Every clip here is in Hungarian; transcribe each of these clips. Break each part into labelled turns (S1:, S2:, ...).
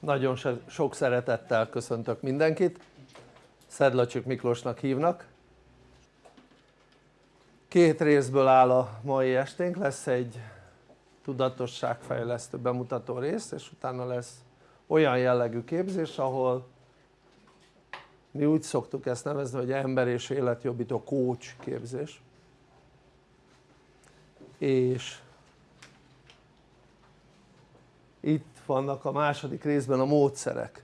S1: nagyon sok szeretettel köszöntök mindenkit. Szedlacsik Miklósnak hívnak. Két részből áll a mai esténk, lesz egy tudatosságfejlesztő bemutató rész és utána lesz olyan jellegű képzés ahol mi úgy szoktuk ezt nevezni hogy ember és életjobbító coach képzés. És itt vannak a második részben a módszerek.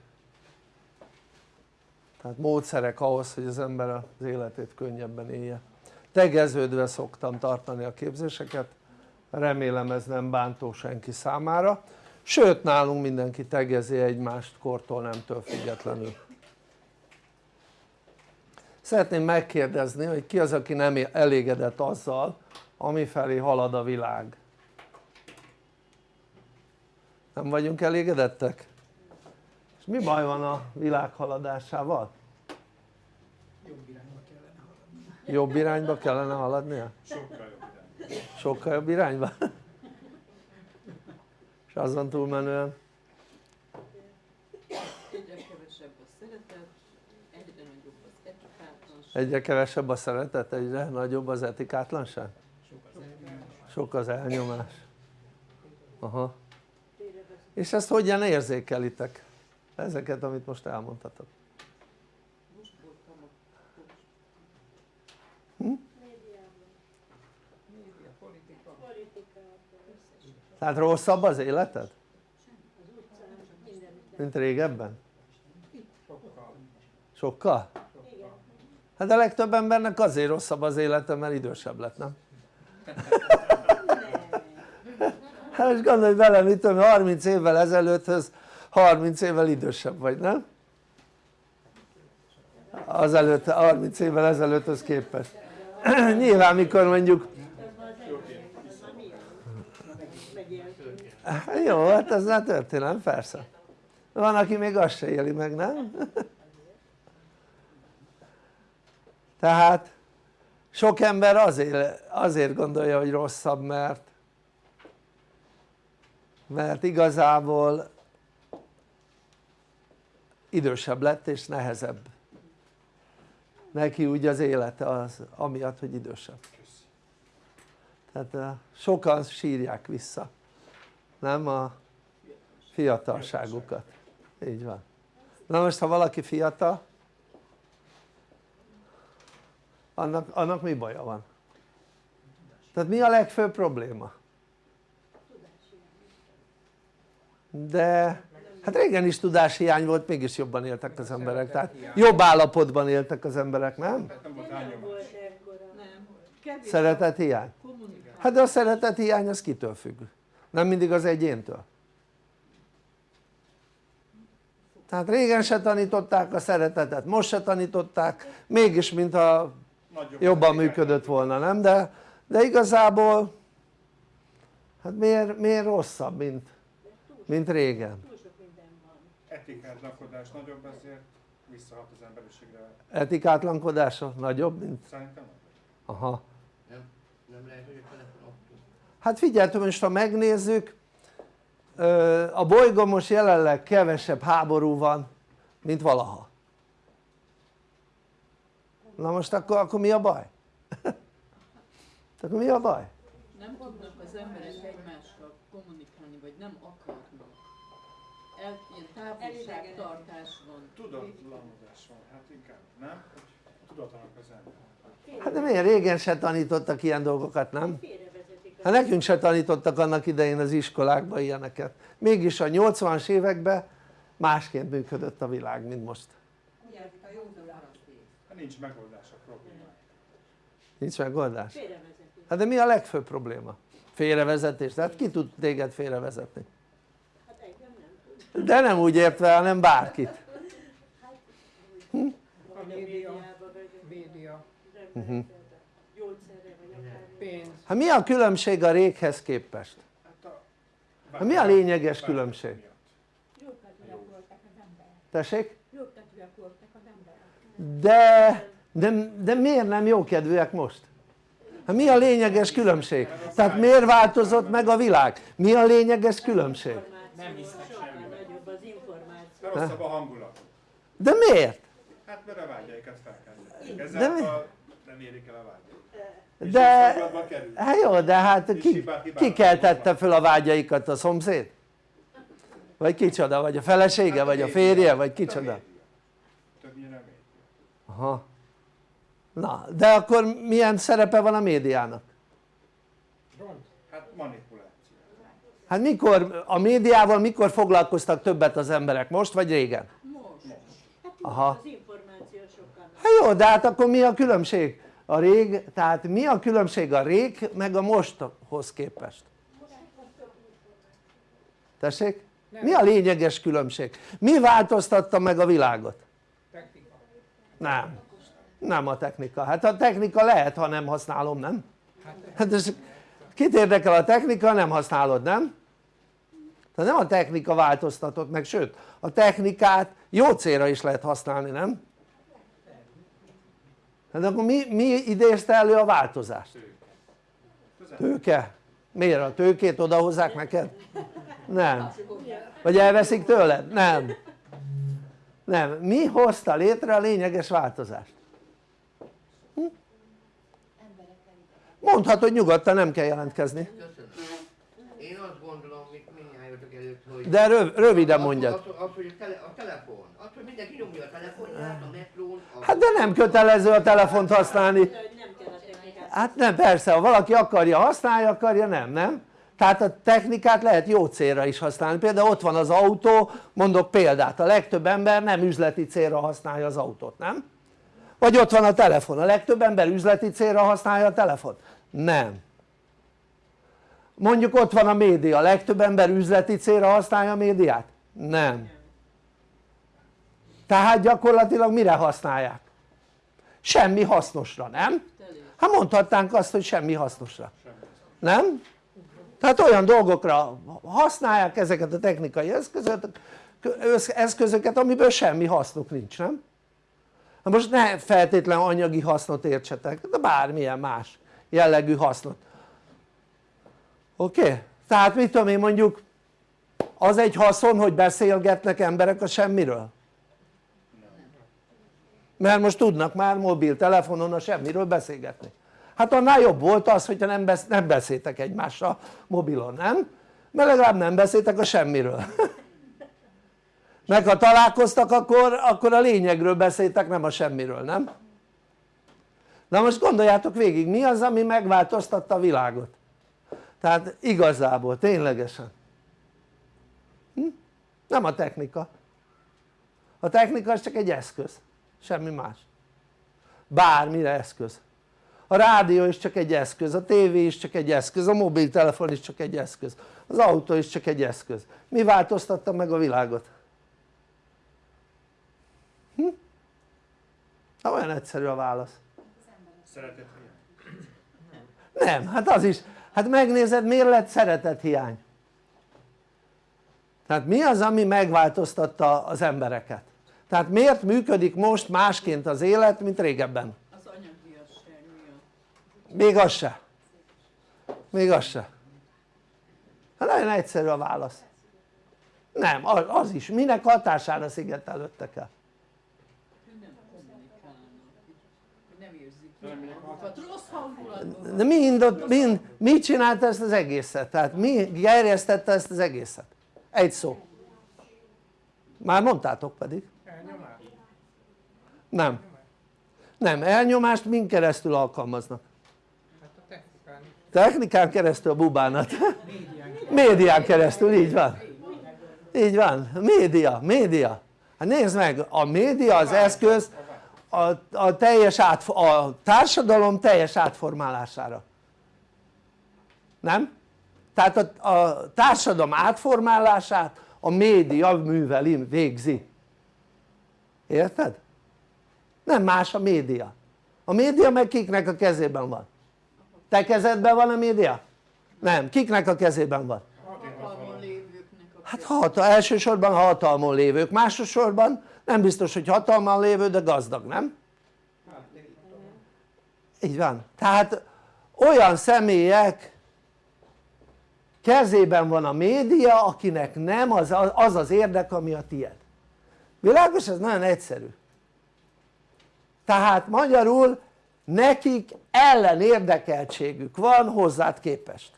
S1: Tehát módszerek ahhoz hogy az ember az életét könnyebben élje. Tegeződve szoktam tartani a képzéseket. Remélem ez nem bántó senki számára. Sőt nálunk mindenki tegezi egymást kortól nemtől függetlenül. Szeretném megkérdezni hogy ki az aki nem elégedett azzal amifelé halad a világ nem vagyunk elégedettek? és mi baj van a világ haladásával?
S2: jobb irányba kellene haladni
S1: jobb irányba kellene haladnia?
S2: sokkal jobb irányba
S1: sokkal jobb irányba? és azon túlmenően?
S3: Egyre kevesebb a szeretet, egyre nagyobb az etikátlanság.
S1: egyre kevesebb a szeretet, egyre nagyobb az etikátlanság?
S2: sok az elnyomás
S1: sok az elnyomás aha és ezt hogyan érzékelitek? ezeket amit most
S2: média, politika
S1: tehát rosszabb az életed? mint régebben?
S2: sokkal?
S1: hát a legtöbb embernek azért rosszabb az élete mert idősebb lett nem? hát most gondolj bele mit tudom 30 évvel ezelőtthöz 30 évvel idősebb vagy nem? az előtt 30 évvel ezelőtthöz képest nyilván mikor mondjuk jó hát ez már történelem persze van aki még azt se éli meg nem? tehát sok ember azért, azért gondolja hogy rosszabb mert mert igazából idősebb lett és nehezebb. Neki úgy az élete az amiatt hogy idősebb. Tehát uh, sokan sírják vissza nem? A fiatalságukat. Így van. Na most ha valaki fiatal annak, annak mi baja van? tehát mi a legfőbb probléma? De hát régen is tudáshiány volt mégis jobban éltek az emberek tehát jobb állapotban éltek az emberek nem?
S3: kevés
S1: szeretet hiány? hát de a szeretet hiány az kitől függ? nem mindig az egyéntől tehát régen se tanították a szeretetet, most se tanították mégis mintha jobban működött volna nem? de, de igazából hát miért, miért rosszabb mint, mint régen?
S2: etikátlankodás nagyobb ezért visszahat az emberiségre
S1: etikátlankodása nagyobb mint?
S2: szerintem nagyobb
S1: aha
S4: Nem, nem lehet, hogy a telefon
S1: hát figyeljetek most ha megnézzük a bolygón most jelenleg kevesebb háború van mint valaha na most akkor, akkor mi a baj? akkor mi a baj?
S3: Nem tudnak az emberek egymással kommunikálni, vagy nem akarnak. El, ilyen távolságtartás van.
S2: tudatlanodás van, hát inkább, nem? Tudatlanak az ember
S1: hát de miért régen se tanítottak ilyen dolgokat nem? hát nekünk se tanítottak annak idején az iskolákban ilyeneket mégis a 80-as években másként működött a világ mint most
S2: hát nincs megoldás a problémára
S1: nincs megoldás? hát de mi a legfőbb probléma? félrevezetés, tehát ki tud téged félrevezetni? De nem úgy értve hanem bárkit
S2: a média média
S1: uh-huh.
S2: pénz
S1: hát mi a különbség a réghez képest?
S2: hát
S1: mi a lényeges különbség? tessék?
S5: Jókedvűek voltak az emberek.
S1: de, de, de miért nem jókedvűek most? Hát mi a lényeges különbség? tehát miért változott meg a világ? mi a lényeges különbség?
S2: Nem hisznek
S5: Sokkal
S2: semmiben.
S5: nagyobb az információ.
S2: De rosszabb a hangulat.
S1: de miért?
S2: Hát mert a vágyaikat felkeltik.
S1: De?
S2: Ezáltal nem érik el a vágyaikat.
S1: De hát jó de hát ki,
S2: hibát
S1: ki keltette föl a vágyaikat a szomszéd? vagy kicsoda? vagy a felesége?
S2: Hát
S1: vagy a
S2: média.
S1: férje? vagy kicsoda?
S2: Többnyire média.
S1: Aha. na de akkor milyen szerepe van a médiának?
S2: Hát manipuláció.
S1: Hát mikor a médiával mikor foglalkoztak többet az emberek? most vagy régen?
S3: Most.
S1: Aha.
S5: Az információ sokkal nagyobb.
S1: hát jó de hát akkor mi a különbség? a rég, tehát mi a különbség a rég meg a mosthoz képest? tessék? mi a lényeges különbség? mi változtatta meg a világot? nem, nem a technika, hát a technika lehet ha nem használom nem? hát ez, kit érdekel a technika nem használod nem? Tehát nem a technika változtatott meg sőt a technikát jó célra is lehet használni nem? hát akkor mi, mi idézte elő a változást? tőke? miért a tőkét odahozzák neked? nem vagy elveszik tőled? nem nem, mi hozta létre a lényeges változást? Hm? mondhatod nyugodtan nem kell jelentkezni
S4: Köszönöm. Én azt gondolom, mit mindjárt előtt, hogy...
S1: de röv, röviden mondjad.
S4: hogy a, tele, a telefon, az, hogy mindenki nyomja a telefonját, a metrón, a...
S1: hát de nem kötelező a telefont használni. Hát nem persze ha valaki akarja használja akarja nem nem? Tehát a technikát lehet jó célra is használni. Például ott van az autó mondok példát a legtöbb ember nem üzleti célra használja az autót nem? vagy ott van a telefon a legtöbb ember üzleti célra használja a telefont? nem mondjuk ott van a média legtöbb ember üzleti célra használja a médiát? nem tehát gyakorlatilag mire használják? semmi hasznosra nem? Hát mondhatnánk azt hogy semmi hasznosra nem? tehát olyan dolgokra használják ezeket a technikai eszközöket amiből semmi hasznuk nincs nem? na most ne feltétlen anyagi hasznot értsetek de bármilyen más jellegű hasznot oké? Okay? tehát mit tudom én mondjuk az egy haszon hogy beszélgetnek emberek a semmiről? mert most tudnak már mobiltelefonon a semmiről beszélgetni hát annál jobb volt az hogyha nem, besz nem beszéltek egymással mobilon, nem? mert legalább nem beszéltek a semmiről meg ha találkoztak akkor, akkor a lényegről beszéltek nem a semmiről, nem? na most gondoljátok végig mi az ami megváltoztatta a világot tehát igazából ténylegesen. Hm? nem a technika. A technika az csak egy eszköz semmi más. Bármire eszköz. A rádió is csak egy eszköz, a tévé is csak egy eszköz, a mobiltelefon is csak egy eszköz, az autó is csak egy eszköz. Mi változtatta meg a világot? Hm? Na olyan egyszerű a válasz.
S2: Szeretet
S1: nem, hát az is, hát megnézed miért lett szeretet hiány? Tehát mi az ami megváltoztatta az embereket? Tehát miért működik most másként az élet mint régebben?
S3: Az anyagiasság miatt.
S1: még az se. Még az se. Hát nagyon egyszerű a válasz. Nem az, az is. Minek hatására szigetelődtek el
S3: Hogy nem kommunikálnak. Hogy nem érzik
S2: De
S1: mind, ott, mind, mit csinálta ezt az egészet? tehát mi gerjesztette ezt az egészet? egy szó már mondtátok pedig
S2: Elnyomás.
S1: nem nem, elnyomást min keresztül alkalmaznak?
S6: Hát technikán
S1: keresztül a bubánat médián keresztül, így van így van, média, média hát nézd meg, a média az eszköz a, a, teljes át, a társadalom teljes átformálására nem? tehát a, a társadalom átformálását a média műveli, végzi érted? nem más a média a média meg kiknek a kezében van? te kezedben van a média? nem, kiknek a kezében van?
S3: hatalmon lévőknek a
S1: hát hat, elsősorban hatalmon lévők, másosorban nem biztos hogy hatalmon lévő de gazdag, nem? így van, tehát olyan személyek kezében van a média akinek nem az az, az érdek ami a tied világos? ez nagyon egyszerű tehát magyarul nekik ellenérdekeltségük van hozzád képest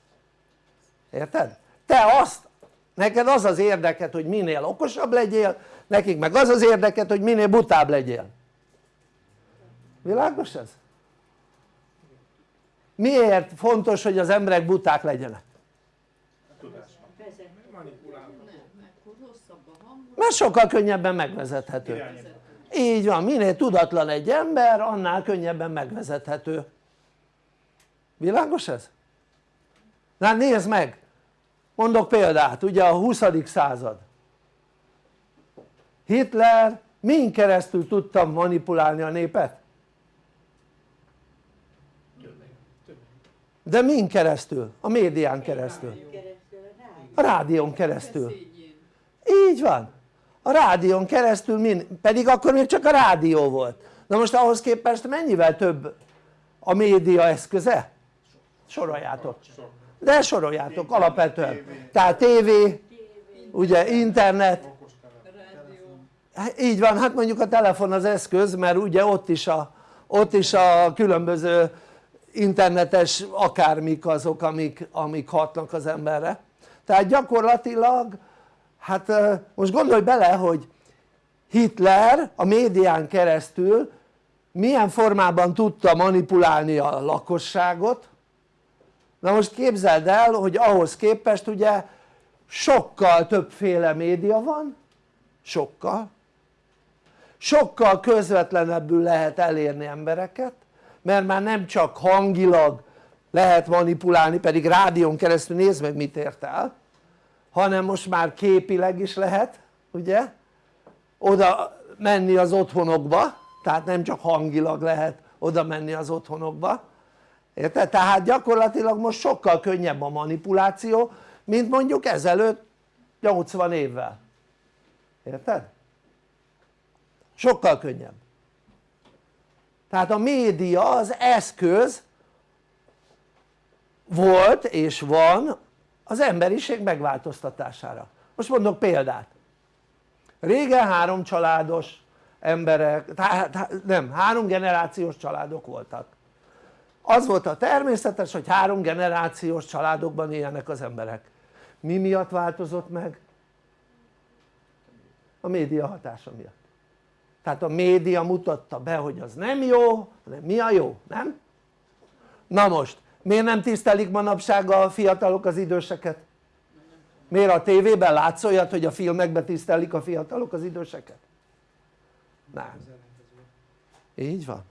S1: érted? te azt neked az az érdeked hogy minél okosabb legyél nekik meg az az érdeked hogy minél butább legyél világos ez? miért fontos hogy az emberek buták legyenek? Mert sokkal könnyebben megvezethető így van, minél tudatlan egy ember annál könnyebben megvezethető világos ez? na nézd meg mondok példát ugye a 20. század Hitler min keresztül tudta manipulálni a népet? de min keresztül? a médián keresztül
S5: a rádió.
S1: a rádión keresztül így van a rádión keresztül min, pedig akkor még csak a rádió volt na most ahhoz képest mennyivel több a média eszköze? soroljátok de soroljátok alapvetően tehát tévé, ugye internet
S2: Okos telefon.
S3: Rádió.
S1: Hát így van, hát mondjuk a telefon az eszköz mert ugye ott is a, ott is a különböző internetes akármik azok amik, amik hatnak az emberre. Tehát gyakorlatilag hát most gondolj bele hogy Hitler a médián keresztül milyen formában tudta manipulálni a lakosságot. Na most képzeld el hogy ahhoz képest ugye sokkal többféle média van sokkal sokkal közvetlenebbül lehet elérni embereket mert már nem csak hangilag lehet manipulálni pedig rádión keresztül nézd meg mit ért el hanem most már képileg is lehet ugye oda menni az otthonokba tehát nem csak hangilag lehet oda menni az otthonokba érted? tehát gyakorlatilag most sokkal könnyebb a manipuláció mint mondjuk ezelőtt 80 évvel érted? Sokkal könnyebb. Tehát a média az eszköz volt és van az emberiség megváltoztatására. Most mondok példát. Régen három családos emberek, tehát nem, három generációs családok voltak. Az volt a természetes hogy három generációs családokban élnek az emberek. Mi miatt változott meg? a média hatása miatt tehát a média mutatta be hogy az nem jó hanem mi a jó, nem? na most miért nem tisztelik manapság a fiatalok az időseket? miért a tévében látsz olyat hogy a filmekben tisztelik a fiatalok az időseket? nem így van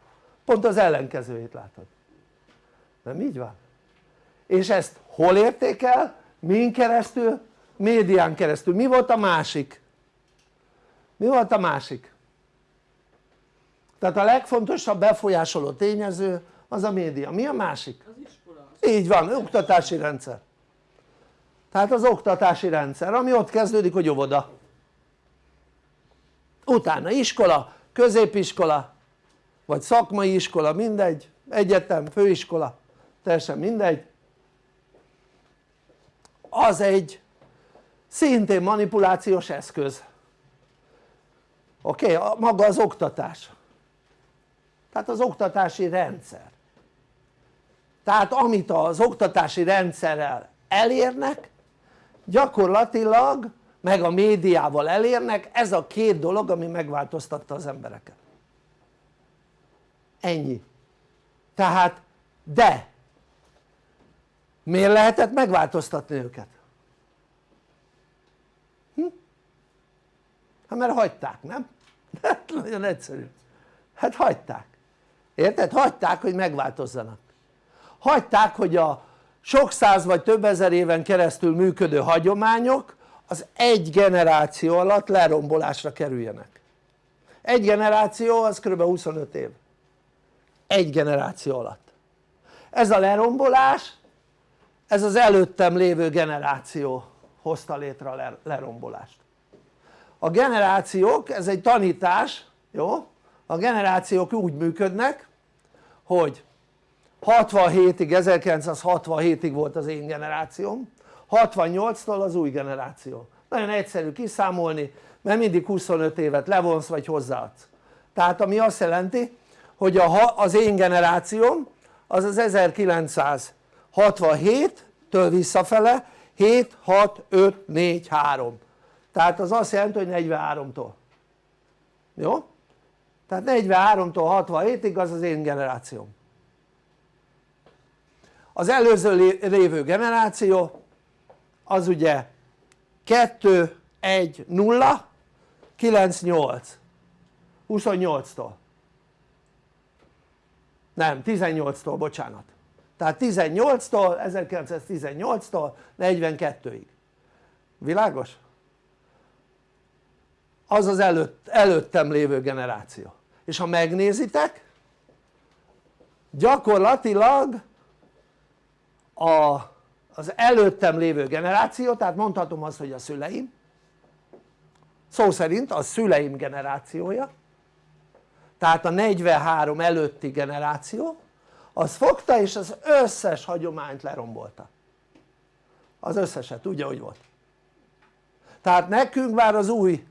S1: pont az ellenkezőjét látod nem így van? és ezt hol érték el? min keresztül? médián keresztül, mi volt a másik? mi volt a másik? Tehát a legfontosabb befolyásoló tényező az a média, mi a másik?
S3: Az iskola.
S1: így van, oktatási rendszer tehát az oktatási rendszer ami ott kezdődik hogy óvoda utána iskola, középiskola vagy szakmai iskola mindegy, egyetem, főiskola teljesen mindegy az egy szintén manipulációs eszköz oké? Okay? maga az oktatás tehát az oktatási rendszer tehát amit az oktatási rendszerrel elérnek gyakorlatilag meg a médiával elérnek ez a két dolog ami megváltoztatta az embereket ennyi tehát de miért lehetett megváltoztatni őket? Hm? hát mert hagyták nem? hát nagyon egyszerű hát hagyták érted? hagyták hogy megváltozzanak hagyták hogy a sok száz vagy több ezer éven keresztül működő hagyományok az egy generáció alatt lerombolásra kerüljenek egy generáció az kb. 25 év egy generáció alatt ez a lerombolás ez az előttem lévő generáció hozta létre a lerombolást a generációk ez egy tanítás jó? A generációk úgy működnek hogy 67-ig, 1967-ig volt az én generációm 68-tól az új generáció. Nagyon egyszerű kiszámolni mert mindig 25 évet levonsz vagy hozzáadsz. Tehát ami azt jelenti hogy a, az én generációm az az 1967-től visszafele 7, 6, 5, 4, 3 tehát az azt jelenti hogy 43-tól jó? Tehát 43-tól 67-ig az az én generációm. Az előző lévő generáció az ugye 2, 1, 0, 9, 8 28-tól nem 18-tól bocsánat. Tehát 18-tól 1918-tól 42-ig világos? Az az előtt, előttem lévő generáció. És ha megnézitek gyakorlatilag a, az előttem lévő generáció tehát mondhatom azt hogy a szüleim szó szerint a szüleim generációja tehát a 43 előtti generáció az fogta és az összes hagyományt lerombolta. Az összeset úgy ahogy volt? Tehát nekünk már az új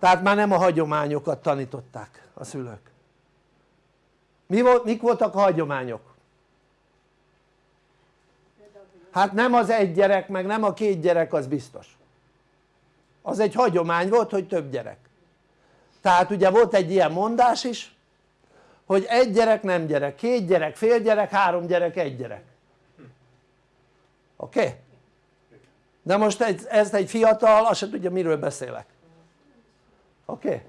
S1: tehát már nem a hagyományokat tanították a szülők Mi volt, mik voltak a hagyományok? hát nem az egy gyerek meg nem a két gyerek az biztos az egy hagyomány volt hogy több gyerek tehát ugye volt egy ilyen mondás is hogy egy gyerek nem gyerek, két gyerek fél gyerek, három gyerek egy gyerek oké? Okay? de most ezt egy fiatal azt se tudja miről beszélek oké?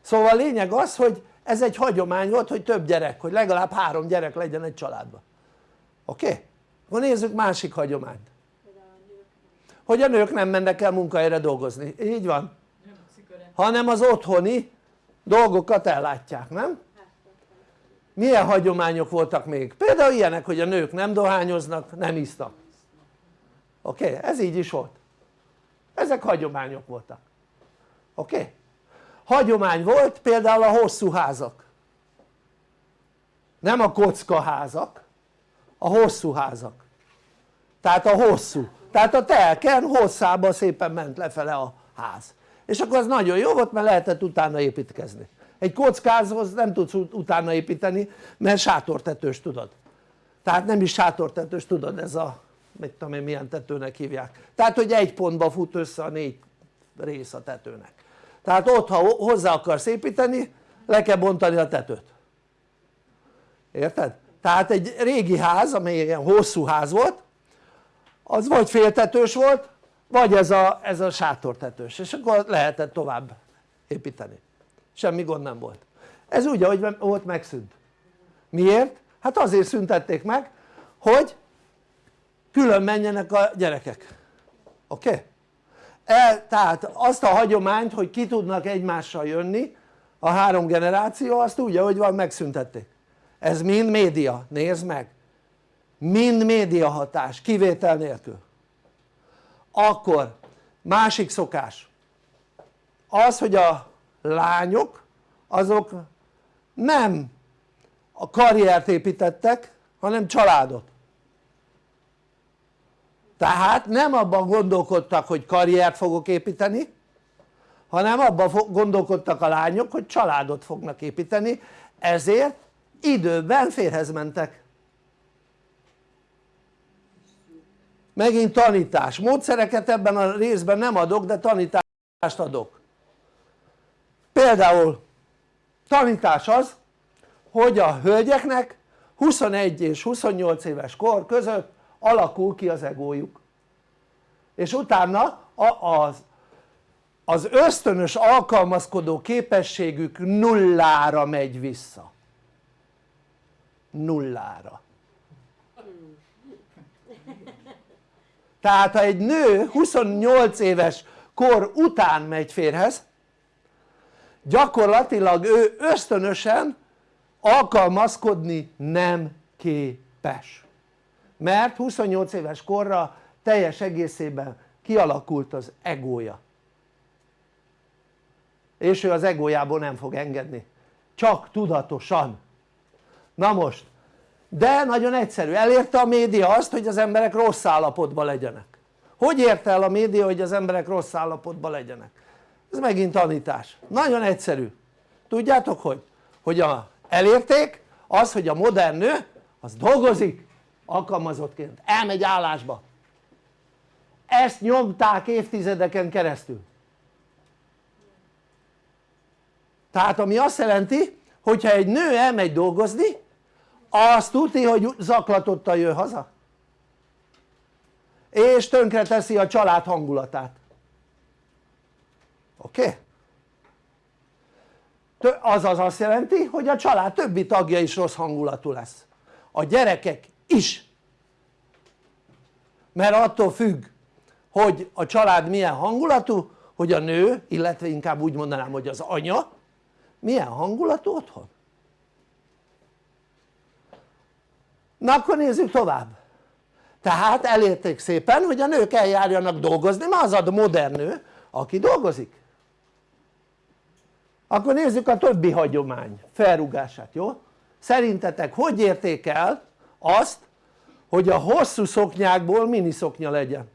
S1: Szóval a lényeg az hogy ez egy hagyomány volt hogy több gyerek, hogy legalább három gyerek legyen egy családban oké? Okay? akkor nézzük másik hagyományt hogy a nők nem mennek el munkahelyre dolgozni, így van? hanem az otthoni dolgokat ellátják, nem? milyen hagyományok voltak még? például ilyenek hogy a nők nem dohányoznak, nem isznak oké? Ez így is volt ezek hagyományok voltak oké? Hagyomány volt például a hosszú házak. Nem a kocka házak a hosszú házak. Tehát a hosszú. Tehát a telken hosszába szépen ment lefele a ház. És akkor az nagyon jó volt mert lehetett utána építkezni. Egy kockázhoz nem tudsz utána építeni mert sátortetős tudod. Tehát nem is sátortetős tudod ez a mit tudom én milyen tetőnek hívják. Tehát hogy egy pontba fut össze a négy rész a tetőnek tehát ott ha hozzá akarsz építeni le kell bontani a tetőt érted? tehát egy régi ház amely ilyen hosszú ház volt az vagy féltetős volt vagy ez a, ez a sátortetős és akkor lehetett tovább építeni semmi gond nem volt ez úgy ahogy volt megszűnt miért? hát azért szüntették meg hogy külön menjenek a gyerekek oké? Okay? Tehát azt a hagyományt hogy ki tudnak egymással jönni a három generáció azt úgy ahogy van megszüntették ez mind média, nézd meg. Mind média hatás kivétel nélkül. Akkor másik szokás. Az hogy a lányok azok nem a karriert építettek hanem családot tehát nem abban gondolkodtak hogy karriert fogok építeni hanem abban gondolkodtak a lányok hogy családot fognak építeni. Ezért időben férhez mentek. Megint tanítás, módszereket ebben a részben nem adok de tanítást adok. Például tanítás az hogy a hölgyeknek 21 és 28 éves kor között alakul ki az egójuk. És utána az, az ösztönös alkalmazkodó képességük nullára megy vissza. Nullára. Tehát ha egy nő 28 éves kor után megy férhez gyakorlatilag ő ösztönösen alkalmazkodni nem képes mert 28 éves korra teljes egészében kialakult az egója. És ő az egójából nem fog engedni. Csak tudatosan. Na most de nagyon egyszerű, elérte a média azt hogy az emberek rossz állapotban legyenek. Hogy érte el a média hogy az emberek rossz állapotban legyenek? ez megint tanítás, nagyon egyszerű. Tudjátok hogy? hogy a, elérték az hogy a modern nő az dolgozik alkalmazottként, elmegy állásba. Ezt nyomták évtizedeken keresztül. Tehát ami azt jelenti hogyha egy nő elmegy dolgozni azt tudni hogy zaklatottan jön haza. És tönkre teszi a család hangulatát. Oké? Okay? azaz azt jelenti hogy a család többi tagja is rossz hangulatú lesz. A gyerekek is. Mert attól függ hogy a család milyen hangulatú hogy a nő illetve inkább úgy mondanám hogy az anya milyen hangulatú otthon. Na akkor nézzük tovább. Tehát elérték szépen hogy a nők eljárjanak dolgozni mert az a modern nő aki dolgozik. Akkor nézzük a többi hagyomány felrugását, jó? szerintetek hogy érték el azt hogy a hosszú szoknyákból miniszoknya legyen?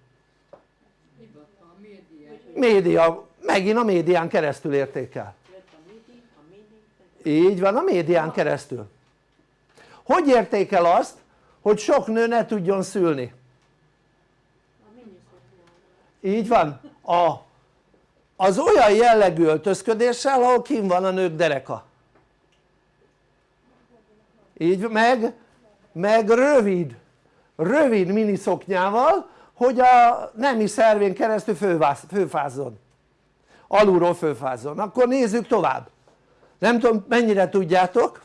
S3: média.
S1: megint a médián keresztül érték el
S5: Jött a midi, a mini,
S1: így van a médián keresztül hogy érték el azt hogy sok nő ne tudjon szülni? így van a, az olyan jellegű öltözködéssel ahol kim van a nők dereka így meg, meg rövid rövid miniszoknyával hogy a nemi szervén keresztül fővász, főfázzon. Alulról főfázzon, akkor nézzük tovább. Nem tudom mennyire tudjátok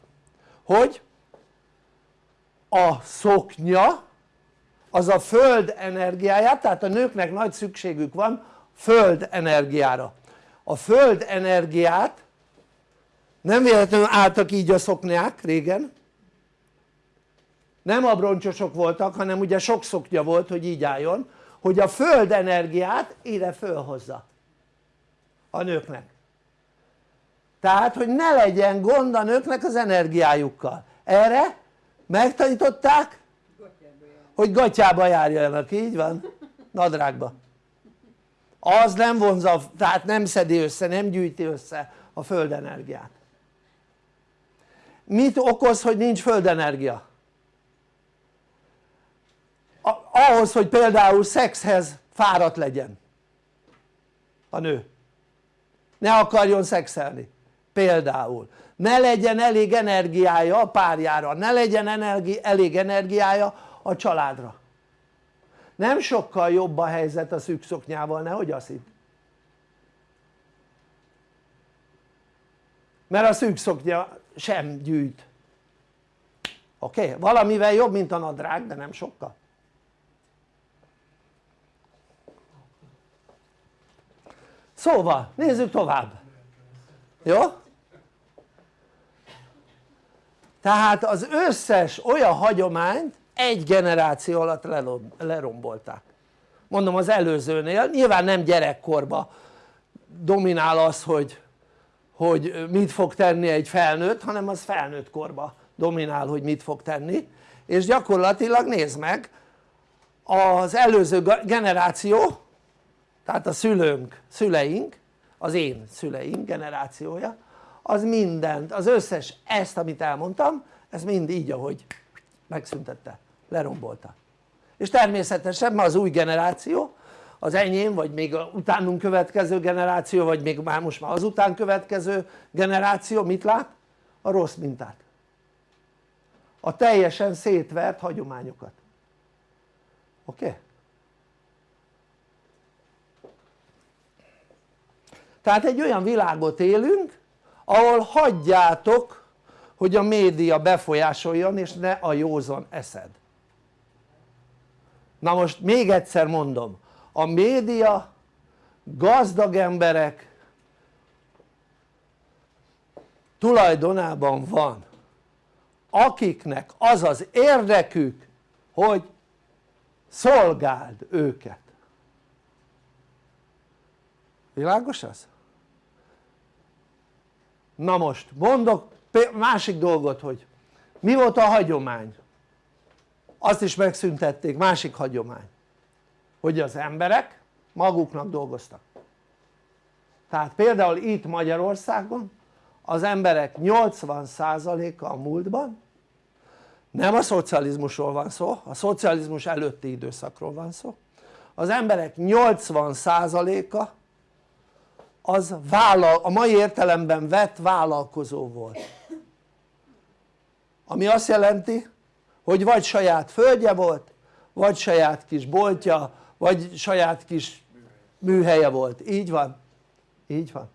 S1: hogy a szoknya az a föld energiáját, tehát a nőknek nagy szükségük van föld energiára. A föld energiát nem véletlenül álltak így a szoknyák régen nem abroncsosok voltak hanem ugye sok szoknya volt hogy így álljon hogy a föld energiát ide fölhozza a nőknek tehát hogy ne legyen gond a nőknek az energiájukkal erre megtanították hogy gatyába járjanak, így van? nadrágba az nem vonza, tehát nem szedi össze, nem gyűjti össze a földenergiát mit okoz hogy nincs földenergia? Ahhoz hogy például szexhez fáradt legyen. A nő. Ne akarjon szexelni. Például. Ne legyen elég energiája a párjára, ne legyen energi, elég energiája a családra. Nem sokkal jobb a helyzet a szűk szoknyával, nehogy azt hitt mert a szűk szoknya sem gyűjt. Oké? Okay? valamivel jobb mint a nadrág de nem sokkal szóval nézzük tovább. Jó? tehát az összes olyan hagyományt egy generáció alatt lerombolták. Mondom az előzőnél, nyilván nem gyerekkorba dominál az hogy, hogy mit fog tenni egy felnőtt hanem az felnőtt korba dominál hogy mit fog tenni. És gyakorlatilag nézd meg az előző generáció tehát a szülőnk, szüleink az én szüleim generációja az mindent, az összes ezt amit elmondtam ez mind így ahogy megszüntette, lerombolta és természetesen ma az új generáció az enyém vagy még a utánunk következő generáció vagy még már most már az után következő generáció mit lát? a rossz mintát a teljesen szétvert hagyományokat oké? Okay? Tehát egy olyan világot élünk ahol hagyjátok hogy a média befolyásoljon és ne a józan eszed na most még egyszer mondom a média gazdag emberek tulajdonában van akiknek az az érdekük hogy szolgáld őket világos az? Na most mondok másik dolgot hogy mi volt a hagyomány? Azt is megszüntették, másik hagyomány. Hogy az emberek maguknak dolgoztak. Tehát például itt Magyarországon az emberek 80%-a a múltban nem a szocializmusról van szó, a szocializmus előtti időszakról van szó az emberek 80%-a az vállal, a mai értelemben vett vállalkozó volt. Ami azt jelenti hogy vagy saját földje volt vagy saját kis boltja vagy saját kis műhelye volt, így van? így van.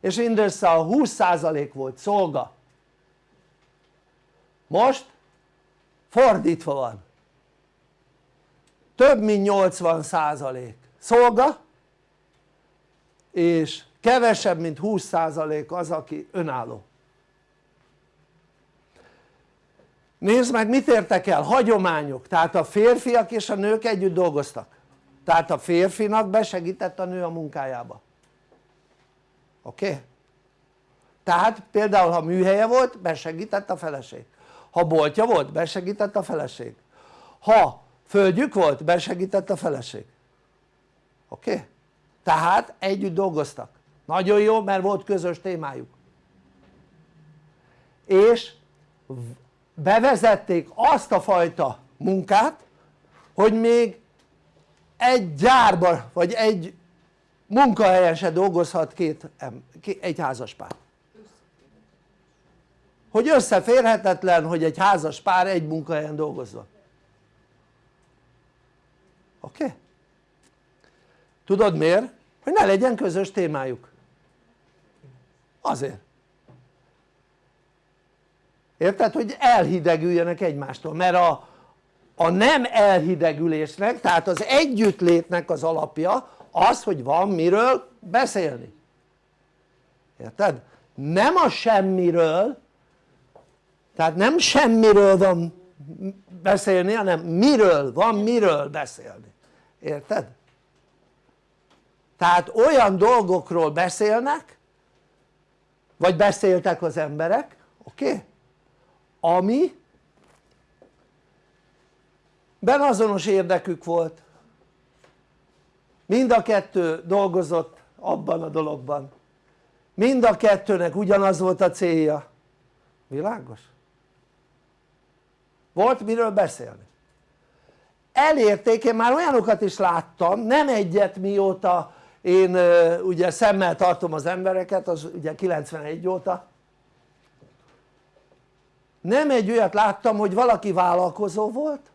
S1: És mindössze a 20% volt szolga. Most fordítva van. Több mint 80% szolga és kevesebb mint 20% az aki önálló nézd meg mit értek el, hagyományok, tehát a férfiak és a nők együtt dolgoztak tehát a férfinak besegített a nő a munkájába oké? Okay? tehát például ha műhelye volt besegített a feleség ha boltja volt besegített a feleség ha földjük volt besegített a feleség oké? Okay? Tehát együtt dolgoztak nagyon jó mert volt közös témájuk és bevezették azt a fajta munkát hogy még egy gyárban vagy egy munkahelyen se dolgozhat két, egy házaspár hogy összeférhetetlen hogy egy házas pár egy munkahelyen dolgozzon oké? Okay? tudod miért? Hogy ne legyen közös témájuk azért érted? hogy elhidegüljenek egymástól mert a, a nem elhidegülésnek tehát az együttlétnek az alapja az hogy van miről beszélni érted? nem a semmiről tehát nem semmiről van beszélni hanem miről van miről beszélni érted? Tehát olyan dolgokról beszélnek vagy beszéltek az emberek oké? Ami ben azonos érdekük volt mind a kettő dolgozott abban a dologban mind a kettőnek ugyanaz volt a célja világos? volt miről beszélni elérték, én már olyanokat is láttam, nem egyet mióta én ugye szemmel tartom az embereket, az ugye 91 óta. Nem egy olyat láttam hogy valaki vállalkozó volt.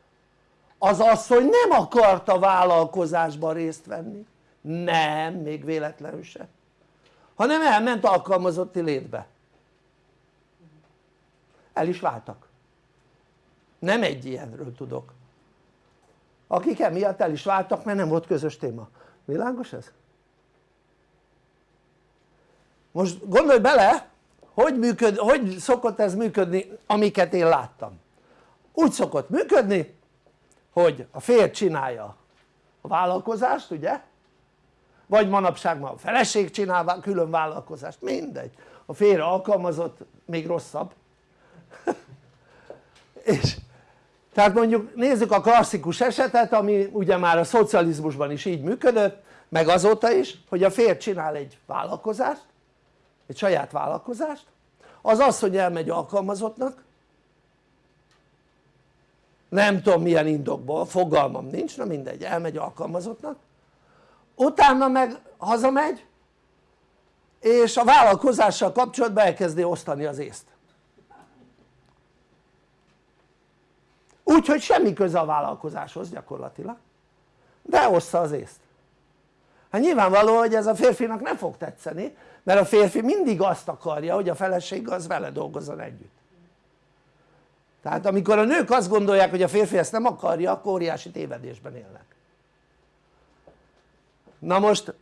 S1: Az asszony nem akarta vállalkozásban részt venni. Nem, még véletlenül se hanem elment alkalmazotti létbe. El is váltak. Nem egy ilyenről tudok. Akik emiatt el is váltak mert nem volt közös téma, világos ez? Most gondolj bele hogy, működ, hogy szokott ez működni amiket én láttam. Úgy szokott működni hogy a férj csinálja a vállalkozást ugye? Vagy manapság már a feleség csinál külön vállalkozást, mindegy. A férj alkalmazott még rosszabb. És tehát mondjuk nézzük a klasszikus esetet ami ugye már a szocializmusban is így működött meg azóta is hogy a férj csinál egy vállalkozást egy saját vállalkozást az az hogy elmegy alkalmazottnak nem tudom milyen indokból, fogalmam nincs, na mindegy, elmegy alkalmazottnak utána meg hazamegy és a vállalkozással kapcsolatban elkezdi osztani az észt. Úgyhogy semmi köze a vállalkozáshoz gyakorlatilag de ossza az észt. Hát nyilvánvaló hogy ez a férfinak nem fog tetszeni mert a férfi mindig azt akarja hogy a feleség az vele dolgozzon együtt. Tehát amikor a nők azt gondolják hogy a férfi ezt nem akarja akkor óriási tévedésben élnek. Na most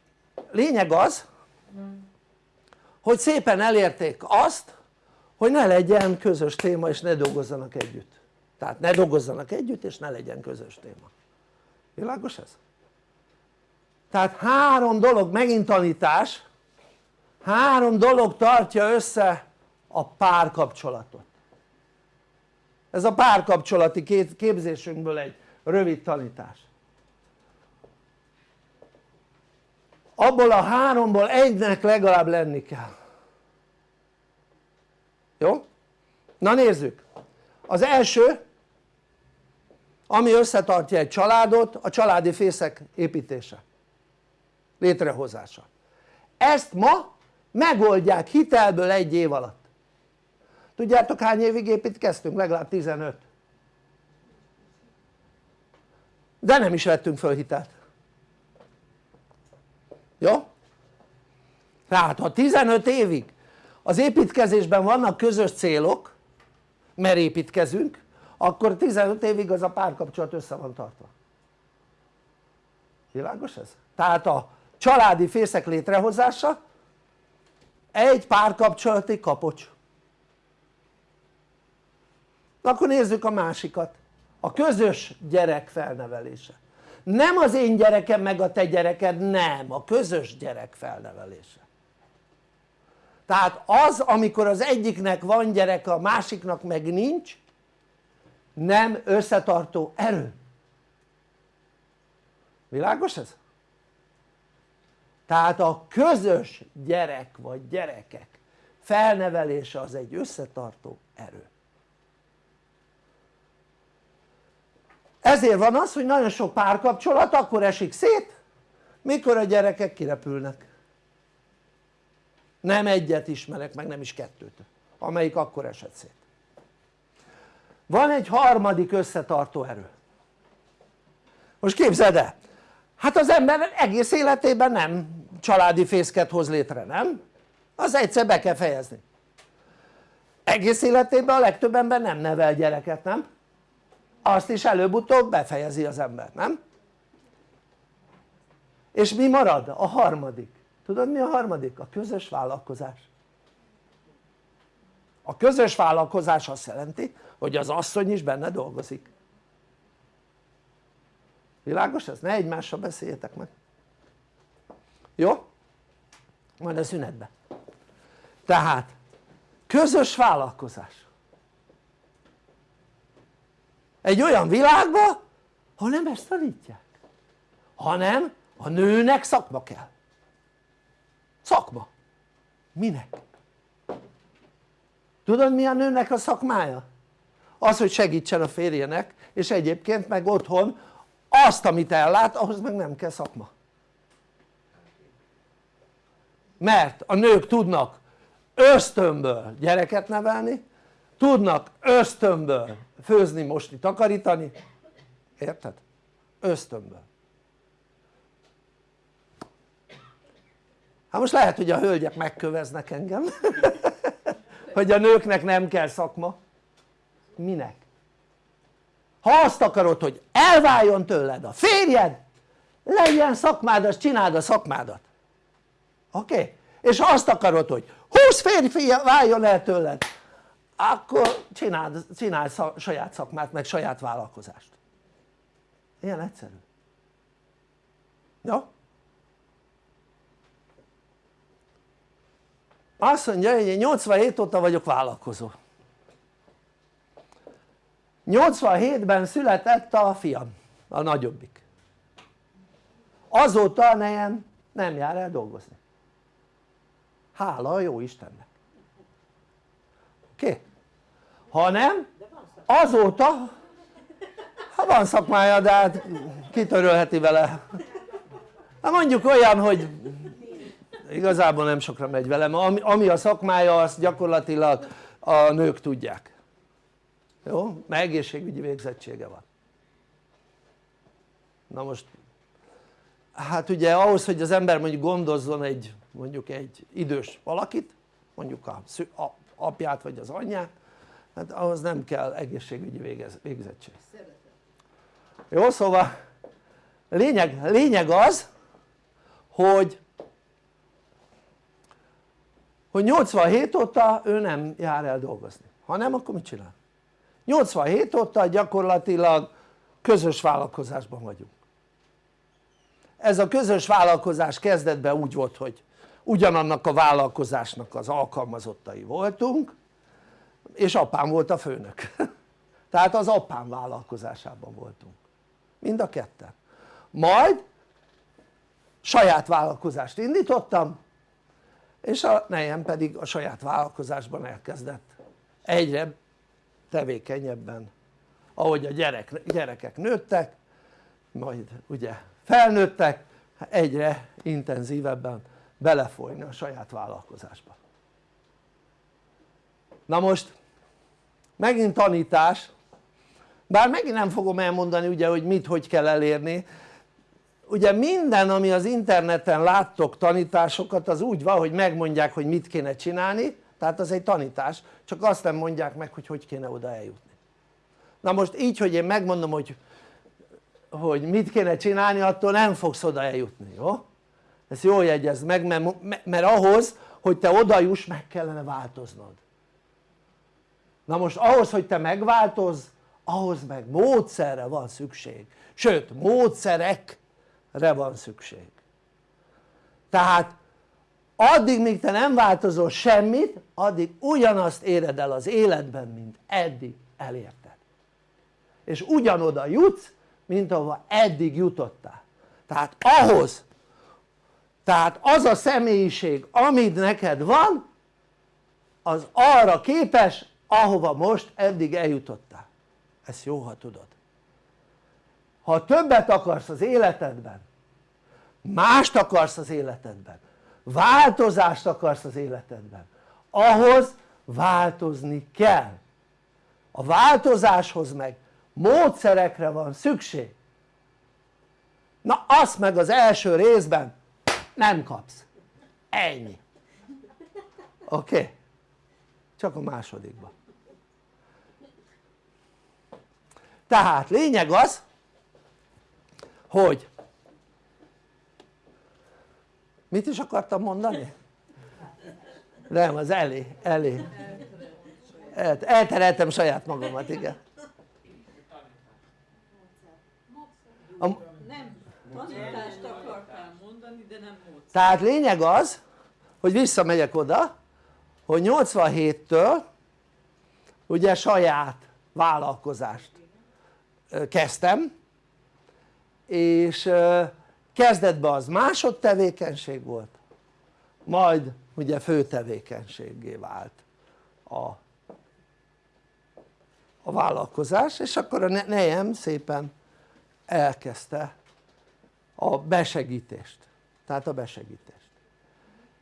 S1: lényeg az hogy szépen elérték azt hogy ne legyen közös téma és ne dolgozzanak együtt. Tehát ne dolgozzanak együtt és ne legyen közös téma. Világos ez? tehát három dolog megint tanítás három dolog tartja össze a párkapcsolatot. Ez a párkapcsolati képzésünkből egy rövid tanítás. Abból a háromból egynek legalább lenni kell. Jó? na nézzük. Az első ami összetartja egy családot a családi fészek építése. Létrehozása. Ezt ma megoldják hitelből egy év alatt tudjátok hány évig építkeztünk? legalább 15 de nem is vettünk föl hitelt jó? tehát ha 15 évig az építkezésben vannak közös célok mert építkezünk akkor 15 évig az a párkapcsolat össze van tartva világos ez? tehát a családi fészek létrehozása egy párkapcsolati kapocs. Akkor nézzük a másikat. A közös gyerek felnevelése. Nem az én gyerekem meg a te gyereked, nem, a közös gyerek felnevelése. Tehát az amikor az egyiknek van gyereke a másiknak meg nincs nem összetartó erő. Világos ez? Tehát a közös gyerek vagy gyerekek felnevelése az egy összetartó erő. Ezért van az hogy nagyon sok párkapcsolat akkor esik szét mikor a gyerekek kirepülnek. Nem egyet ismerek meg nem is kettőt amelyik akkor esett szét. Van egy harmadik összetartó erő. Most képzeld el hát az ember egész életében nem családi fészket hoz létre, nem? az egyszer be kell fejezni egész életében a legtöbb ember nem nevel gyereket, nem? azt is előbb-utóbb befejezi az ember, nem? és mi marad? a harmadik tudod mi a harmadik? a közös vállalkozás a közös vállalkozás azt jelenti hogy az asszony is benne dolgozik világos ez? ne egymással beszéljetek meg jó? majd a szünetben tehát közös vállalkozás egy olyan világba ha nem ezt tanítják hanem a nőnek szakma kell szakma minek? tudod mi a nőnek a szakmája? az hogy segítsen a férjének és egyébként meg otthon azt amit ellát ahhoz meg nem kell szakma mert a nők tudnak ösztönből gyereket nevelni tudnak ösztönből főzni, mosni, takarítani érted? ösztönből hát most lehet hogy a hölgyek megköveznek engem hogy a nőknek nem kell szakma minek? Ha azt akarod hogy elváljon tőled a férjed legyen szakmád azt csináld a szakmádat oké? Okay? és ha azt akarod hogy 20 férfi váljon el tőled akkor csináld, csinálj saját szakmát meg saját vállalkozást ilyen egyszerű jó? azt mondja hogy én 87 óta vagyok vállalkozó 87-ben született a fiam, a nagyobbik. Azóta a nejem nem jár el dolgozni. Hála a jó Istennek. Oké? Okay? ha nem azóta ha van szakmája de hát kitörölheti vele. Hát mondjuk olyan hogy igazából nem sokra megy velem, ami, ami a szakmája azt gyakorlatilag a nők tudják jó? mert egészségügyi végzettsége van na most hát ugye ahhoz hogy az ember mondjuk gondozzon egy mondjuk egy idős valakit mondjuk a, a apját vagy az anyját hát ahhoz nem kell egészségügyi végez, végzettség jó szóval lényeg, lényeg az hogy hogy 87 óta ő nem jár el dolgozni ha nem akkor mit csinál? 87 óta gyakorlatilag közös vállalkozásban vagyunk. Ez a közös vállalkozás kezdetben úgy volt hogy ugyanannak a vállalkozásnak az alkalmazottai voltunk és apám volt a főnök. Tehát az apám vállalkozásában voltunk. Mind a ketten. Majd saját vállalkozást indítottam és a nejem pedig a saját vállalkozásban elkezdett egyre tevékenyebben. Ahogy a gyerek, gyerekek nőttek majd ugye felnőttek egyre intenzívebben belefolyni a saját vállalkozásba. Na most megint tanítás. Bár megint nem fogom elmondani ugye hogy mit hogy kell elérni. Ugye minden ami az interneten láttok tanításokat az úgy van hogy megmondják hogy mit kéne csinálni tehát az egy tanítás csak azt nem mondják meg hogy hogy kéne oda eljutni. Na most így hogy én megmondom hogy hogy mit kéne csinálni attól nem fogsz oda eljutni, jó? ezt jól jegyezd meg mert, mert ahhoz hogy te oda juss meg kellene változnod. Na most ahhoz hogy te megváltozz ahhoz meg módszerre van szükség. Sőt módszerekre van szükség. Tehát addig míg te nem változol semmit addig ugyanazt éred el az életben mint eddig elérted. És ugyanoda jutsz mint ahova eddig jutottál. Tehát ahhoz tehát az a személyiség amit neked van az arra képes ahova most eddig eljutottál. Ezt jó ha tudod. Ha többet akarsz az életedben mást akarsz az életedben változást akarsz az életedben. Ahhoz változni kell. A változáshoz meg módszerekre van szükség. Na azt meg az első részben nem kapsz. Ennyi. Oké? Okay? csak a másodikban tehát lényeg az hogy mit is akartam mondani? nem az elé, elé eltereltem saját magamat igen.
S3: A, nem tanítást akartál mondani de nem módszer
S1: tehát lényeg az hogy visszamegyek oda hogy 87-től ugye saját vállalkozást kezdtem és kezdetben az másodtevékenység volt majd ugye fő tevékenységé vált a, a vállalkozás és akkor a nejem szépen elkezdte a besegítést tehát a besegítést.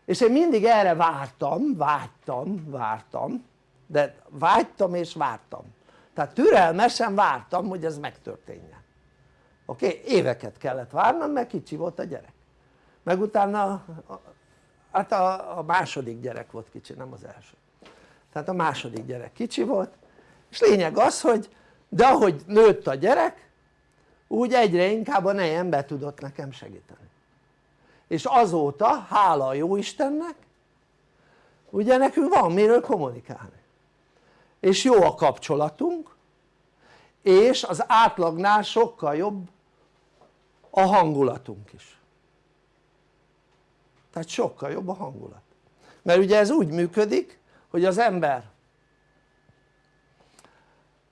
S1: És én mindig erre vártam, vágytam, vártam de vágytam és vártam. Tehát türelmesen vártam hogy ez megtörténjen oké? Okay? éveket kellett várnom mert kicsi volt a gyerek meg utána hát a, a második gyerek volt kicsi nem az első tehát a második gyerek kicsi volt és lényeg az hogy de ahogy nőtt a gyerek úgy egyre inkább a nejem be tudott nekem segíteni és azóta hála a jó Istennek ugye nekünk van miről kommunikálni és jó a kapcsolatunk és az átlagnál sokkal jobb a hangulatunk is. Tehát sokkal jobb a hangulat. Mert ugye ez úgy működik hogy az ember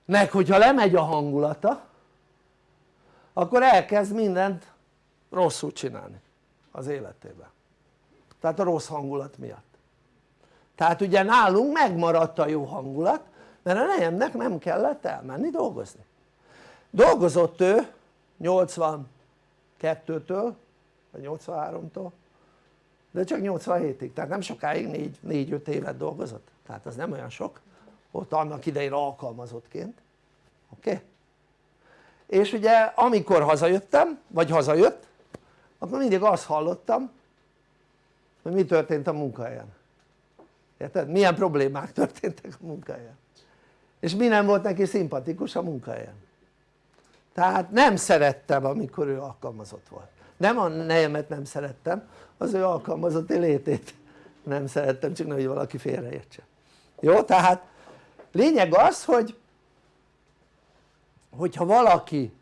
S1: nek hogyha lemegy a hangulata akkor elkezd mindent rosszul csinálni az életében. Tehát a rossz hangulat miatt. Tehát ugye nálunk megmaradt a jó hangulat mert a nejemnek nem kellett elmenni dolgozni. Dolgozott ő 82-től vagy 83-tól de csak 87-ig, tehát nem sokáig 4-5 évet dolgozott tehát az nem olyan sok ott annak idején alkalmazottként oké? Okay? és ugye amikor hazajöttem vagy hazajött akkor mindig azt hallottam hogy mi történt a munkahelyen érted? milyen problémák történtek a munkahelyen és mi nem volt neki szimpatikus a munkahelyen tehát nem szerettem amikor ő alkalmazott volt nem a nejemet nem szerettem az ő alkalmazotti létét nem szerettem csak hogy valaki félreértse jó? tehát lényeg az hogy hogyha valaki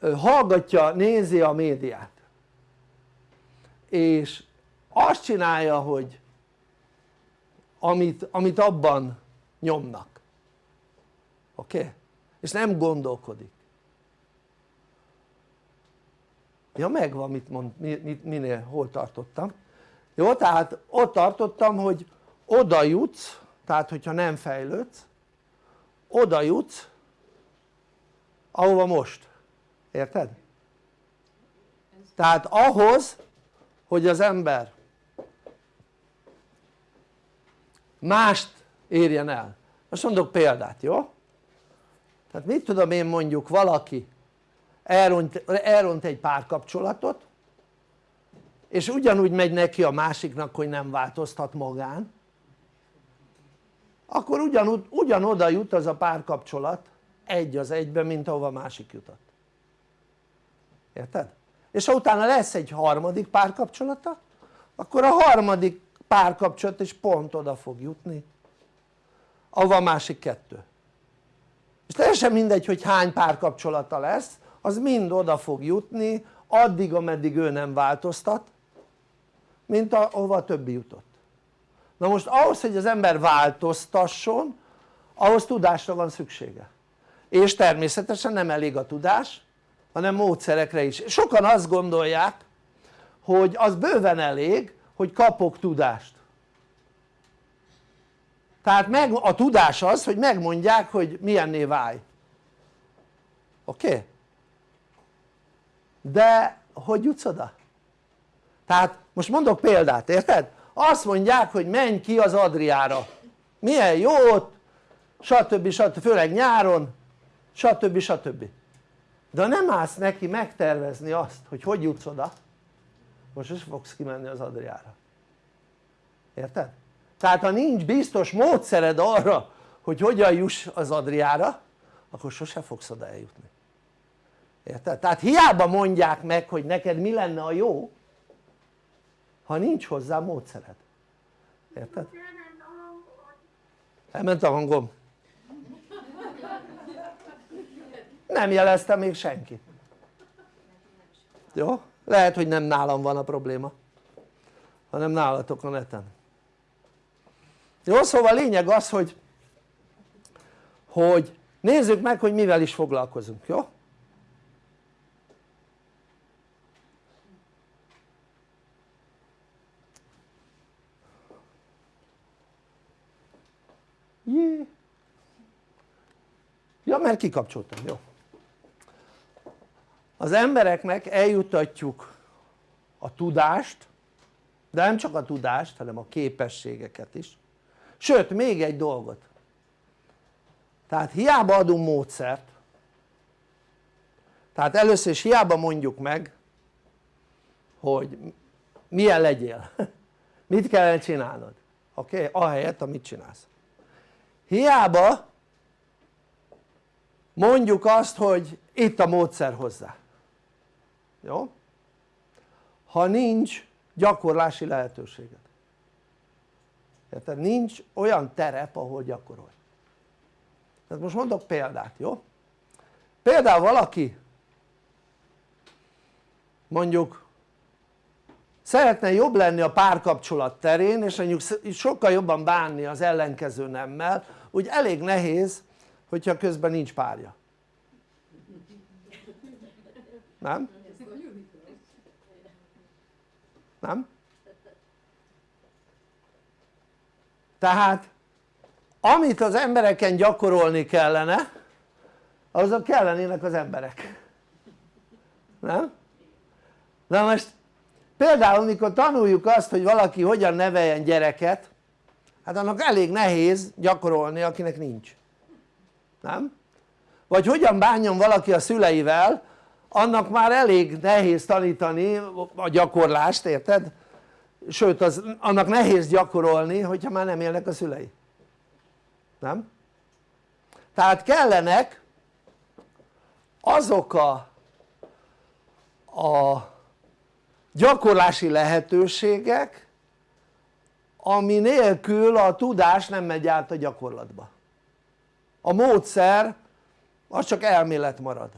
S1: hallgatja, nézi a médiát és azt csinálja hogy amit, amit abban nyomnak oké? Okay? És nem gondolkodik ja megvan mit mond, mi, minél hol tartottam jó tehát ott tartottam hogy oda jutsz tehát hogyha nem fejlődsz oda jutsz ahova most, érted? tehát ahhoz hogy az ember mást érjen el most mondok példát jó? Tehát mit tudom én mondjuk valaki elront, elront egy párkapcsolatot és ugyanúgy megy neki a másiknak hogy nem változtat magán akkor ugyanúgy, ugyanoda jut az a párkapcsolat egy az egyben mint ahova a másik jutott érted? és ha utána lesz egy harmadik párkapcsolata akkor a harmadik párkapcsolat is pont oda fog jutni ahova a másik kettő és teljesen mindegy hogy hány párkapcsolata lesz az mind oda fog jutni addig ameddig ő nem változtat mint ahova a többi jutott. Na most ahhoz hogy az ember változtasson ahhoz tudásra van szüksége. És természetesen nem elég a tudás hanem módszerekre is, sokan azt gondolják hogy az bőven elég hogy kapok tudást tehát meg, a tudás az hogy megmondják hogy milyenné válj oké? Okay? de hogy jutsz oda? tehát most mondok példát érted? azt mondják hogy menj ki az Adriára milyen jó ott stb. stb. főleg nyáron stb. stb. de nem állsz neki megtervezni azt hogy hogy jutsz oda most is fogsz kimenni az Adriára érted? Tehát ha nincs biztos módszered arra hogy hogyan juss az Adriára akkor sose fogsz oda eljutni érted? tehát hiába mondják meg hogy neked mi lenne a jó ha nincs hozzá módszered érted? elment a hangom nem jelezte még senki jó? lehet hogy nem nálam van a probléma hanem nálatok a neten jó szóval lényeg az hogy hogy nézzük meg hogy mivel is foglalkozunk jó? Jé. ja mert kikapcsoltam, jó az embereknek eljutatjuk a tudást de nem csak a tudást hanem a képességeket is sőt még egy dolgot tehát hiába adunk módszert tehát először is hiába mondjuk meg hogy milyen legyél mit kellene csinálnod oké? Okay? ahelyett amit csinálsz hiába mondjuk azt hogy itt a módszer hozzá jó? ha nincs gyakorlási lehetőséged érted? nincs olyan terep ahol gyakorolj tehát most mondok példát jó? például valaki mondjuk szeretne jobb lenni a párkapcsolat terén és mondjuk sokkal jobban bánni az ellenkező nemmel úgy elég nehéz hogyha közben nincs párja nem? nem? Tehát amit az embereken gyakorolni kellene azok kellenének az emberek nem? na most például mikor tanuljuk azt hogy valaki hogyan neveljen gyereket hát annak elég nehéz gyakorolni akinek nincs nem? vagy hogyan bánjon valaki a szüleivel annak már elég nehéz tanítani a gyakorlást érted? Sőt az, annak nehéz gyakorolni hogyha már nem élnek a szülei. Nem? tehát kellenek azok a, a gyakorlási lehetőségek ami nélkül a tudás nem megy át a gyakorlatba. A módszer az csak elmélet marad.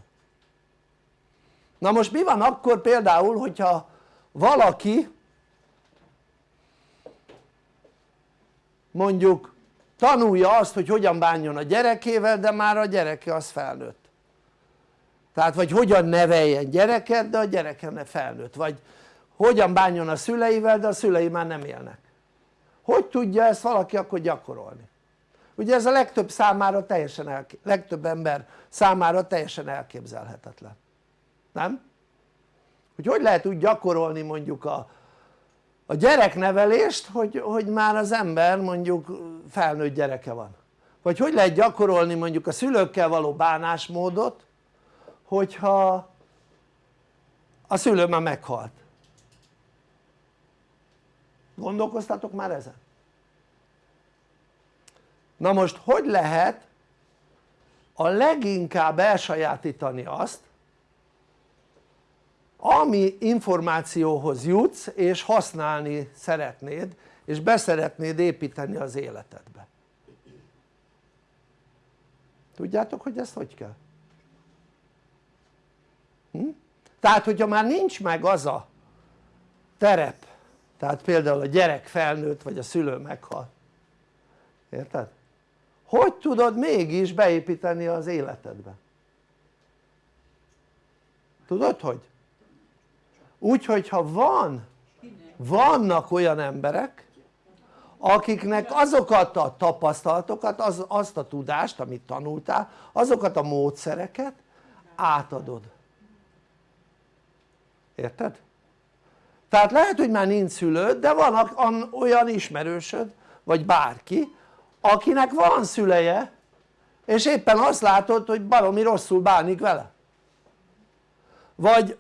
S1: Na most mi van akkor például hogyha valaki mondjuk tanulja azt hogy hogyan bánjon a gyerekével de már a gyereke az felnőtt tehát vagy hogyan neveljen gyereket de a gyereke ne felnőtt vagy hogyan bánjon a szüleivel de a szülei már nem élnek hogy tudja ezt valaki akkor gyakorolni? ugye ez a legtöbb számára teljesen legtöbb ember számára teljesen elképzelhetetlen nem? hogy hogy lehet úgy gyakorolni mondjuk a, a gyereknevelést hogy, hogy már az ember mondjuk felnőtt gyereke van vagy hogy lehet gyakorolni mondjuk a szülőkkel való bánásmódot hogyha a szülő már meghalt gondolkoztatok már ezen? na most hogy lehet a leginkább elsajátítani azt ami információhoz jutsz és használni szeretnéd és beszeretnéd építeni az életedbe tudjátok hogy ezt hogy kell? Hm? tehát hogyha már nincs meg az a terep tehát például a gyerek felnőtt vagy a szülő meghal érted? hogy tudod mégis beépíteni az életedbe? tudod hogy? Úgy hogyha van vannak olyan emberek akiknek azokat a tapasztalatokat, az, azt a tudást amit tanultál azokat a módszereket átadod érted? tehát lehet hogy már nincs szülőd de van olyan ismerősöd vagy bárki akinek van szüleje és éppen azt látod hogy baromi rosszul bánik vele vagy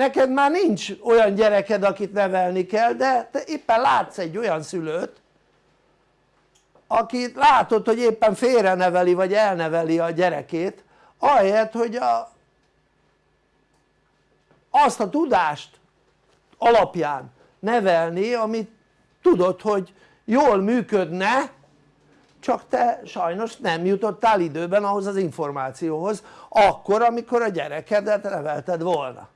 S1: neked már nincs olyan gyereked akit nevelni kell de te éppen látsz egy olyan szülőt akit látod hogy éppen félre neveli vagy elneveli a gyerekét ahelyett hogy a, azt a tudást alapján nevelni amit tudod hogy jól működne csak te sajnos nem jutottál időben ahhoz az információhoz akkor amikor a gyerekedet nevelted volna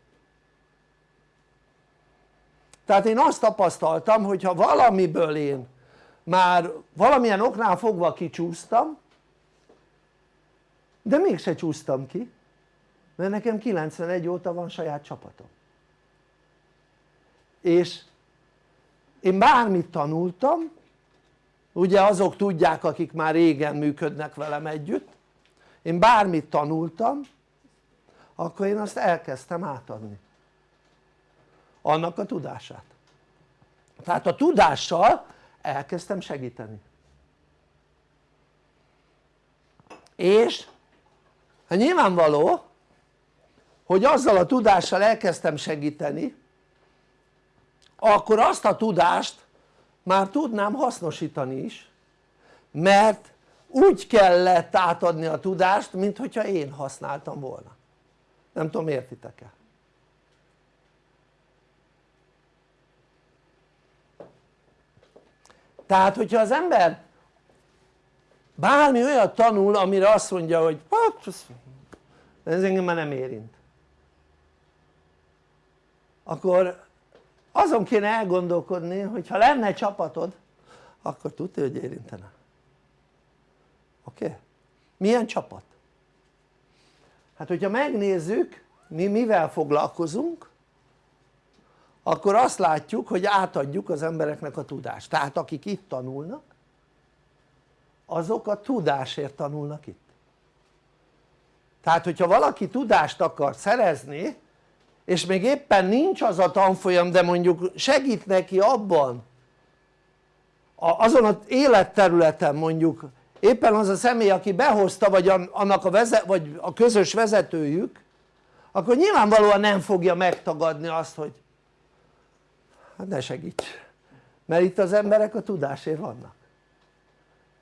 S1: tehát én azt tapasztaltam hogy ha valamiből én már valamilyen oknál fogva kicsúsztam de mégse csúsztam ki mert nekem 91 óta van saját csapatom. És én bármit tanultam ugye azok tudják akik már régen működnek velem együtt én bármit tanultam akkor én azt elkezdtem átadni annak a tudását. Tehát a tudással elkezdtem segíteni. És hát nyilvánvaló hogy azzal a tudással elkezdtem segíteni akkor azt a tudást már tudnám hasznosítani is mert úgy kellett átadni a tudást mint hogyha én használtam volna. Nem tudom értitek-e? Tehát hogyha az ember bármi olyat tanul amire azt mondja hogy hát ez engem már nem érint akkor azon kéne elgondolkodni hogy ha lenne csapatod akkor tudja hogy érintene oké? Milyen csapat? hát hogyha megnézzük mi mivel foglalkozunk akkor azt látjuk hogy átadjuk az embereknek a tudást. Tehát akik itt tanulnak azok a tudásért tanulnak itt. Tehát hogyha valaki tudást akar szerezni és még éppen nincs az a tanfolyam de mondjuk segít neki abban azon az életterületen mondjuk éppen az a személy aki behozta vagy annak a, vezet, vagy a közös vezetőjük akkor nyilvánvalóan nem fogja megtagadni azt hogy hát ne segíts mert itt az emberek a tudásért vannak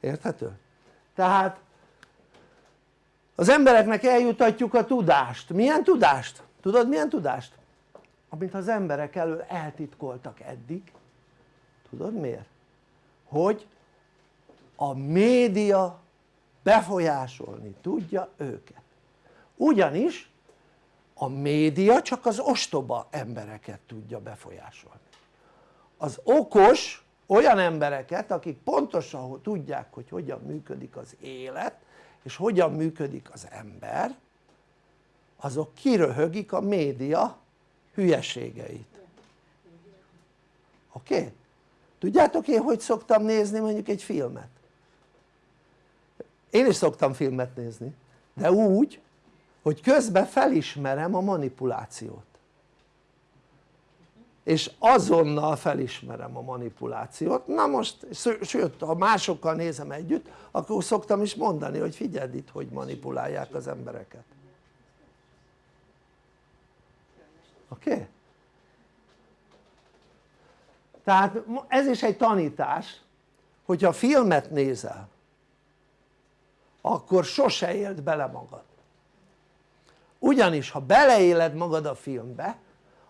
S1: érthető? tehát az embereknek eljutatjuk a tudást, milyen tudást? tudod milyen tudást? amit az emberek elől eltitkoltak eddig tudod miért? hogy a média befolyásolni tudja őket ugyanis a média csak az ostoba embereket tudja befolyásolni az okos olyan embereket akik pontosan tudják hogy hogyan működik az élet és hogyan működik az ember azok kiröhögik a média hülyeségeit oké? Okay? tudjátok én hogy szoktam nézni mondjuk egy filmet? én is szoktam filmet nézni de úgy hogy közben felismerem a manipulációt és azonnal felismerem a manipulációt, na most, sőt ha másokkal nézem együtt akkor szoktam is mondani hogy figyeld itt hogy manipulálják az embereket oké? Okay? tehát ez is egy tanítás hogyha filmet nézel akkor sose éld bele magad ugyanis ha beleéled magad a filmbe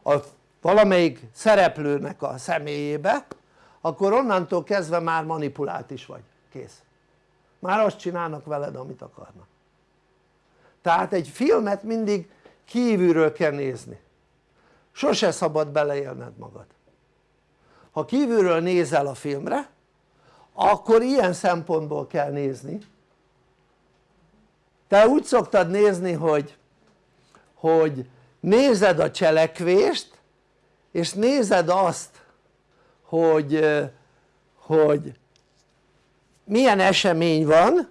S1: a valamelyik szereplőnek a személyébe akkor onnantól kezdve már manipulált is vagy, kész. Már azt csinálnak veled amit akarnak. Tehát egy filmet mindig kívülről kell nézni. Sose szabad beleélned magad. Ha kívülről nézel a filmre akkor ilyen szempontból kell nézni. Te úgy szoktad nézni hogy, hogy nézed a cselekvést és nézed azt hogy, hogy milyen esemény van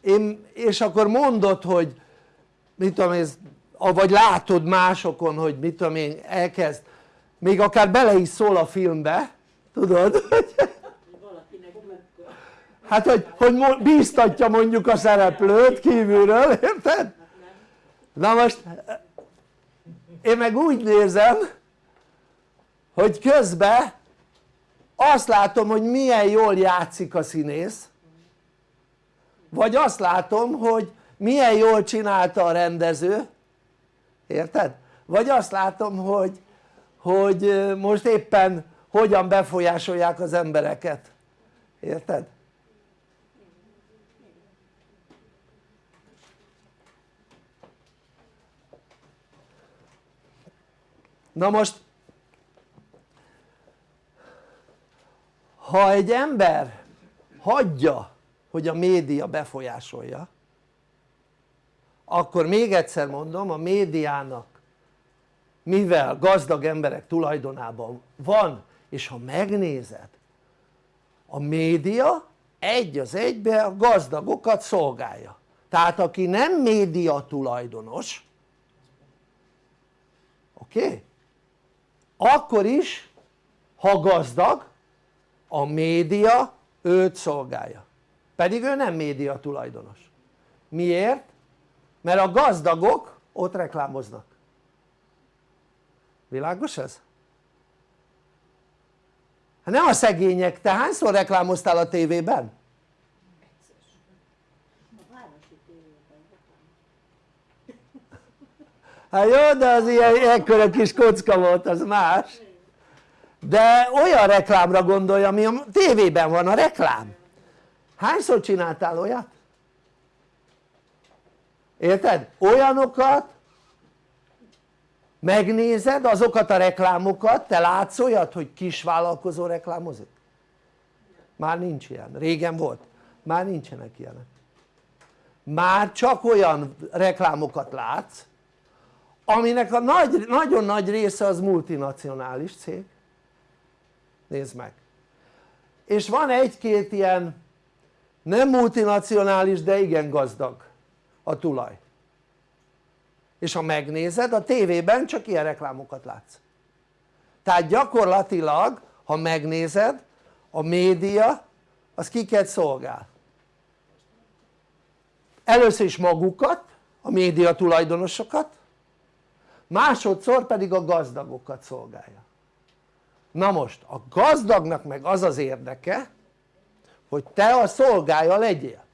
S1: én, és akkor mondod hogy mit tudom én vagy látod másokon hogy mit tudom én elkezd még akár bele is szól a filmbe tudod hát hogy, hogy bíztatja mondjuk a szereplőt kívülről érted? na most én meg úgy nézem hogy közben azt látom hogy milyen jól játszik a színész vagy azt látom hogy milyen jól csinálta a rendező érted? vagy azt látom hogy, hogy most éppen hogyan befolyásolják az embereket érted? Na most ha egy ember hagyja hogy a média befolyásolja akkor még egyszer mondom a médiának mivel gazdag emberek tulajdonában van és ha megnézed a média egy az egybe a gazdagokat szolgálja tehát aki nem média tulajdonos oké? Okay? Akkor is ha gazdag a média őt szolgálja pedig ő nem média tulajdonos miért? mert a gazdagok ott reklámoznak világos ez? hát nem a szegények, te hányszor reklámoztál a tévében? Hát jó de az ilyen ekkora kis kocka volt az más. De olyan reklámra gondolja ami a tévében van a reklám. Hányszor csináltál olyat? érted? olyanokat? Megnézed azokat a reklámokat, te látsz olyat hogy kisvállalkozó reklámozik? már nincs ilyen, régen volt, már nincsenek ilyenek. Már csak olyan reklámokat látsz aminek a nagy, nagyon nagy része az multinacionális cég. Nézd meg. És van egy-két ilyen nem multinacionális de igen gazdag a tulaj. És ha megnézed a tévében csak ilyen reklámokat látsz. Tehát gyakorlatilag ha megnézed a média az kiket szolgál? Először is magukat a média tulajdonosokat másodszor pedig a gazdagokat szolgálja na most a gazdagnak meg az az érdeke hogy te a szolgája legyél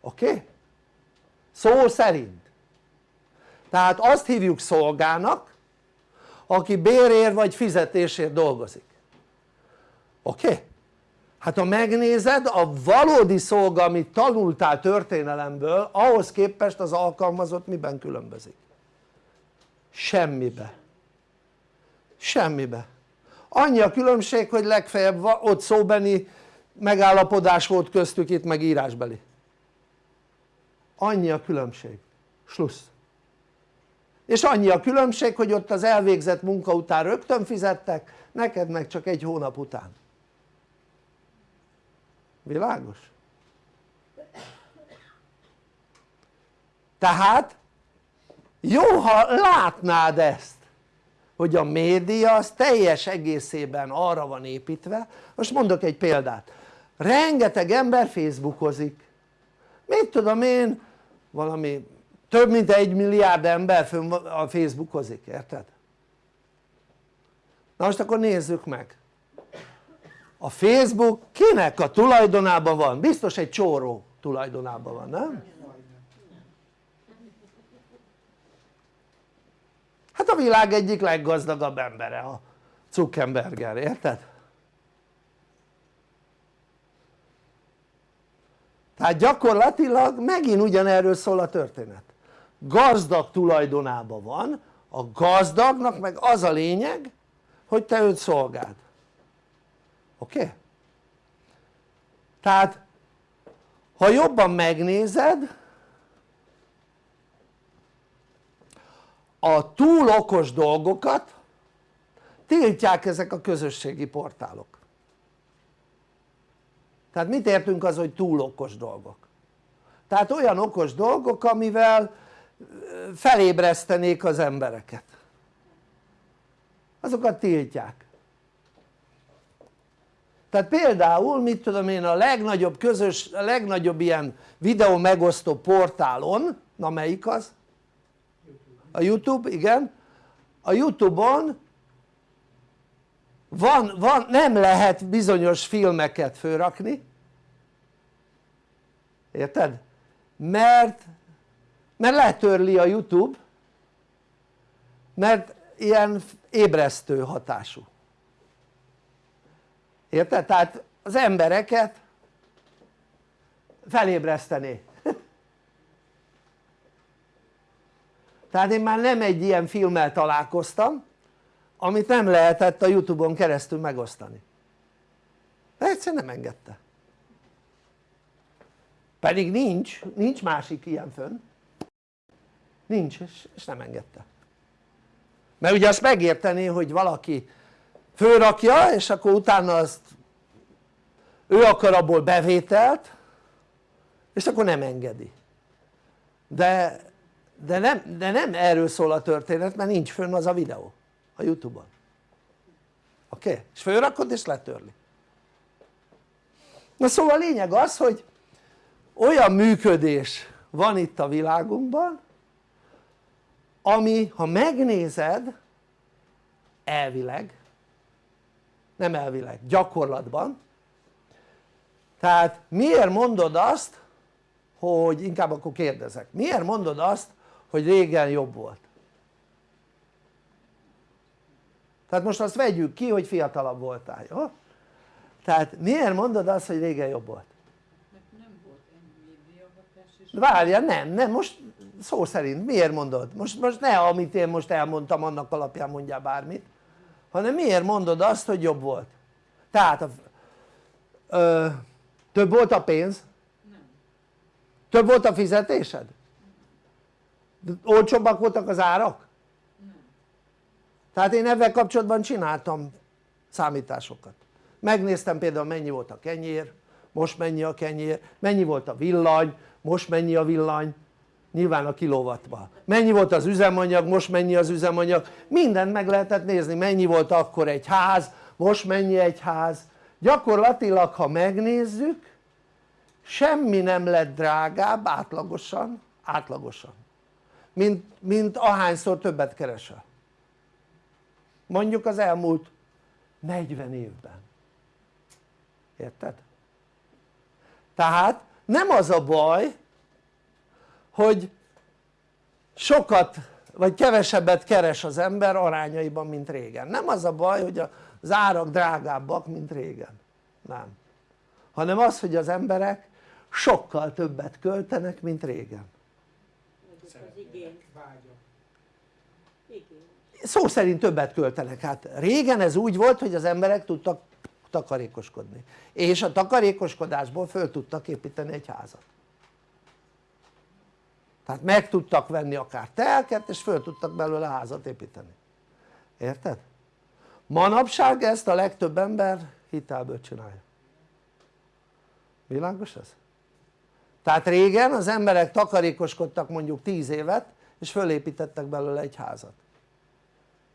S1: oké? Szó szerint tehát azt hívjuk szolgának aki bérért vagy fizetésért dolgozik oké? Okay? Hát ha megnézed a valódi szolga amit tanultál történelemből ahhoz képest az alkalmazott miben különbözik? semmibe. Semmibe. Annyi a különbség hogy legfeljebb ott szóbeni megállapodás volt köztük itt meg írásbeli. Annyi a különbség, slussz és annyi a különbség hogy ott az elvégzett munka után rögtön fizettek neked meg csak egy hónap után világos? tehát jó ha látnád ezt hogy a média az teljes egészében arra van építve most mondok egy példát rengeteg ember facebookozik mit tudom én valami több mint egy milliárd ember fönn a facebookozik, érted? na most akkor nézzük meg a facebook kinek a tulajdonában van? biztos egy csóró tulajdonában van, nem? hát a világ egyik leggazdagabb embere a Zuckerberger, érted? tehát gyakorlatilag megint ugyanerről szól a történet gazdag tulajdonában van a gazdagnak meg az a lényeg hogy te őt szolgáld oké? Tehát ha jobban megnézed a túl okos dolgokat tiltják ezek a közösségi portálok tehát mit értünk az hogy túl okos dolgok? tehát olyan okos dolgok amivel felébresztenék az embereket azokat tiltják tehát például mit tudom én a legnagyobb közös, a legnagyobb ilyen videó megosztó portálon, na melyik az? a Youtube, igen a Youtube-on van, van, nem lehet bizonyos filmeket fölrakni érted? mert mert letörli a Youtube mert ilyen ébresztő hatású érted? tehát az embereket felébresztené tehát én már nem egy ilyen filmmel találkoztam amit nem lehetett a Youtube-on keresztül megosztani. De egyszerűen nem engedte. Pedig nincs, nincs másik ilyen fönn. Nincs és, és nem engedte. Mert ugye azt megértené hogy valaki fölrakja és akkor utána azt ő akar abból bevételt és akkor nem engedi de, de, nem, de nem erről szól a történet mert nincs fönn az a videó a Youtube-on oké? Okay? és fölrakod és letörli na szóval a lényeg az hogy olyan működés van itt a világunkban ami ha megnézed elvileg nem elvileg, gyakorlatban tehát miért mondod azt hogy inkább akkor kérdezek miért mondod azt hogy régen jobb volt tehát most azt vegyük ki hogy fiatalabb voltál, jó? tehát miért mondod azt hogy régen jobb volt? Várjál, nem, nem, most szó szerint miért mondod? Most, most ne amit én most elmondtam annak alapján mondjál bármit hanem miért mondod azt hogy jobb volt? tehát a, ö, több volt a pénz?
S3: nem.
S1: több volt a fizetésed? olcsóbbak voltak az árak?
S3: Nem.
S1: tehát én ebben kapcsolatban csináltam számításokat megnéztem például mennyi volt a kenyér most mennyi a kenyér, mennyi volt a villany, most mennyi a villany nyilván a kilowattban mennyi volt az üzemanyag, most mennyi az üzemanyag? Mindent meg lehetett nézni. Mennyi volt akkor egy ház, most mennyi egy ház? Gyakorlatilag ha megnézzük semmi nem lett drágább átlagosan, átlagosan mint, mint ahányszor többet keresel mondjuk az elmúlt 40 évben. Érted? tehát nem az a baj hogy sokat vagy kevesebbet keres az ember arányaiban mint régen. Nem az a baj hogy az árak drágábbak mint régen. Nem. Hanem az hogy az emberek sokkal többet költenek mint régen. Szó szerint többet költenek, hát régen ez úgy volt hogy az emberek tudtak takarékoskodni. És a takarékoskodásból föl tudtak építeni egy házat tehát meg tudtak venni akár telket és föl tudtak belőle házat építeni érted? manapság ezt a legtöbb ember hitelből csinálja világos ez? tehát régen az emberek takarékoskodtak mondjuk 10 évet és fölépítettek belőle egy házat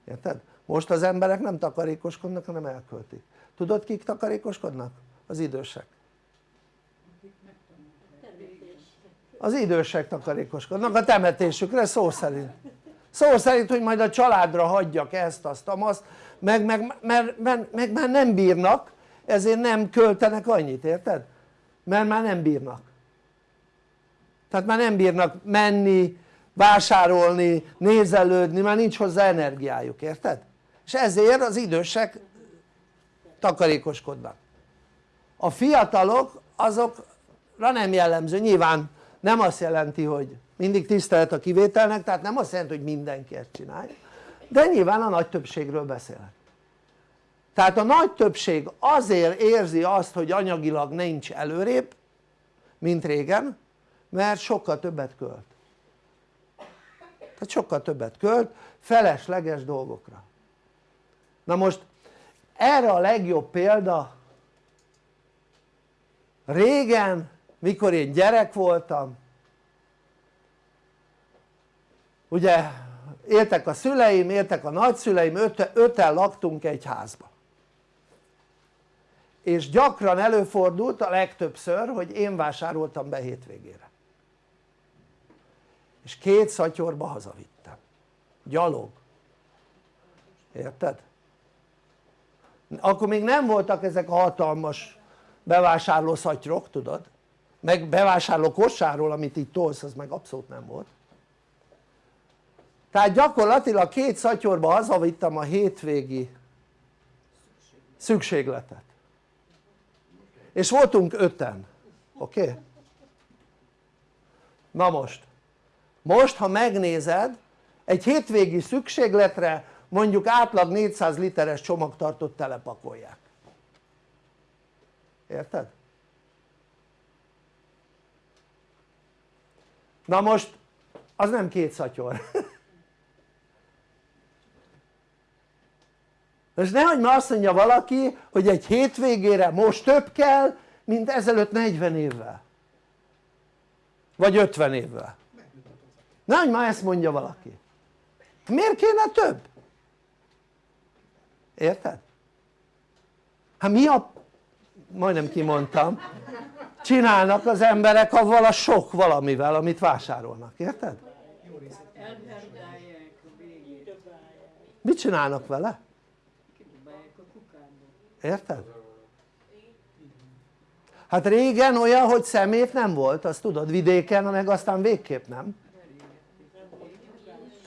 S1: érted? most az emberek nem takarékoskodnak hanem elköltik tudod kik takarékoskodnak? az idősek az idősek takarékoskodnak. A temetésükre szó szerint. Szó szerint hogy majd a családra hagyjak ezt azt azt meg, meg, mert, mert, meg már nem bírnak ezért nem költenek annyit érted? mert már nem bírnak. Tehát már nem bírnak menni, vásárolni, nézelődni, már nincs hozzá energiájuk, érted? és ezért az idősek takarékoskodnak. A fiatalok azokra nem jellemző, nyilván nem azt jelenti hogy mindig tisztelet a kivételnek tehát nem azt jelenti hogy mindenki ezt csinálja de nyilván a nagy többségről beszélek. Tehát a nagy többség azért érzi azt hogy anyagilag nincs előrébb mint régen mert sokkal többet költ. Tehát sokkal többet költ felesleges dolgokra. Na most erre a legjobb példa régen mikor én gyerek voltam ugye éltek a szüleim, éltek a nagyszüleim, öt, öten laktunk egy házba. És gyakran előfordult a legtöbbször hogy én vásároltam be hétvégére. És két szatyorba hazavittem. Gyalog. Érted? akkor még nem voltak ezek a hatalmas bevásárló szatyrok tudod meg bevásárló kossáról amit itt tolsz az meg abszolút nem volt tehát gyakorlatilag két szatyorba hazavittem a hétvégi szükségletet és voltunk öten, oké? Okay? na most most ha megnézed egy hétvégi szükségletre mondjuk átlag 400 literes csomagtartót telepakolják érted? Na most az nem két szatyor. És nehogy már azt mondja valaki hogy egy hétvégére most több kell mint ezelőtt 40 évvel. Vagy 50 évvel. Nehogy már ezt mondja valaki. Miért kéne több? érted? hát mi a majdnem kimondtam csinálnak az emberek avval a sok valamivel amit vásárolnak, érted? Mit csinálnak vele? Érted? hát régen olyan hogy szemét nem volt azt tudod vidéken meg aztán végképp nem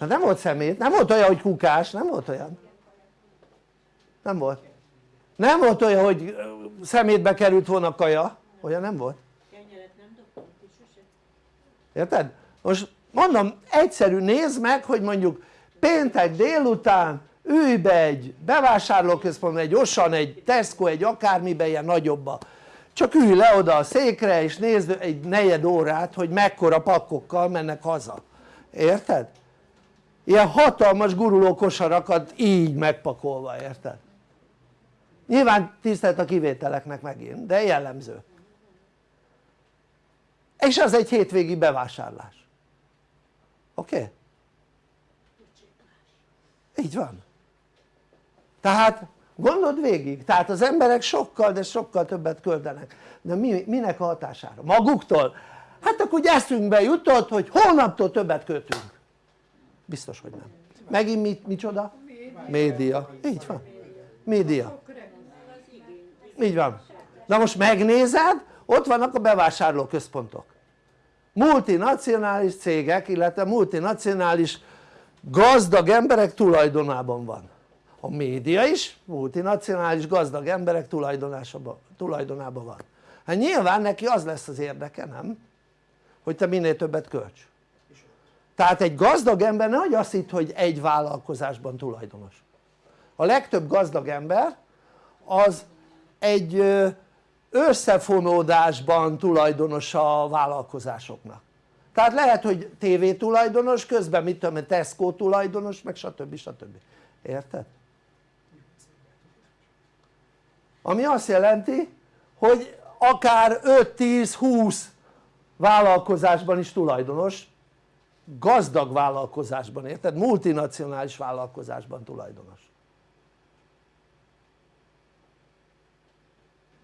S1: hát nem volt szemét, nem volt olyan hogy kukás, nem volt olyan nem volt nem volt olyan hogy szemétbe került volna kaja, olyan nem volt
S5: Kenyeret nem ki sose.
S1: érted? most mondom egyszerű nézd meg hogy mondjuk péntek délután ülj be egy bevásárlóközpontban, egy Osan, egy Tesco, egy akármibe ilyen nagyobba csak ülj le oda a székre és nézd egy negyed órát hogy mekkora pakkokkal mennek haza, érted? ilyen hatalmas guruló kosarakat így megpakolva, érted? nyilván tisztelt a kivételeknek megint, de jellemző és az egy hétvégi bevásárlás. Oké? Okay? így van. Tehát gondold végig, tehát az emberek sokkal de sokkal többet költenek. De mi, minek a hatására? maguktól? hát akkor eszünkbe jutott hogy holnaptól többet költünk. Biztos hogy nem. Megint mit, micsoda? média, így van. Média. Így van. Na most megnézed ott vannak a bevásárlóközpontok multinacionális cégek illetve multinacionális gazdag emberek tulajdonában van. A média is multinacionális gazdag emberek tulajdonában van. Hát nyilván neki az lesz az érdeke nem? hogy te minél többet költs. Tehát egy gazdag ember ne azt hitt hogy egy vállalkozásban tulajdonos. A legtöbb gazdag ember az egy összefonódásban tulajdonos a vállalkozásoknak tehát lehet hogy TV tulajdonos közben mit tudom Tesco tulajdonos meg stb. stb. érted? ami azt jelenti hogy akár 5-10-20 vállalkozásban is tulajdonos gazdag vállalkozásban érted? multinacionális vállalkozásban tulajdonos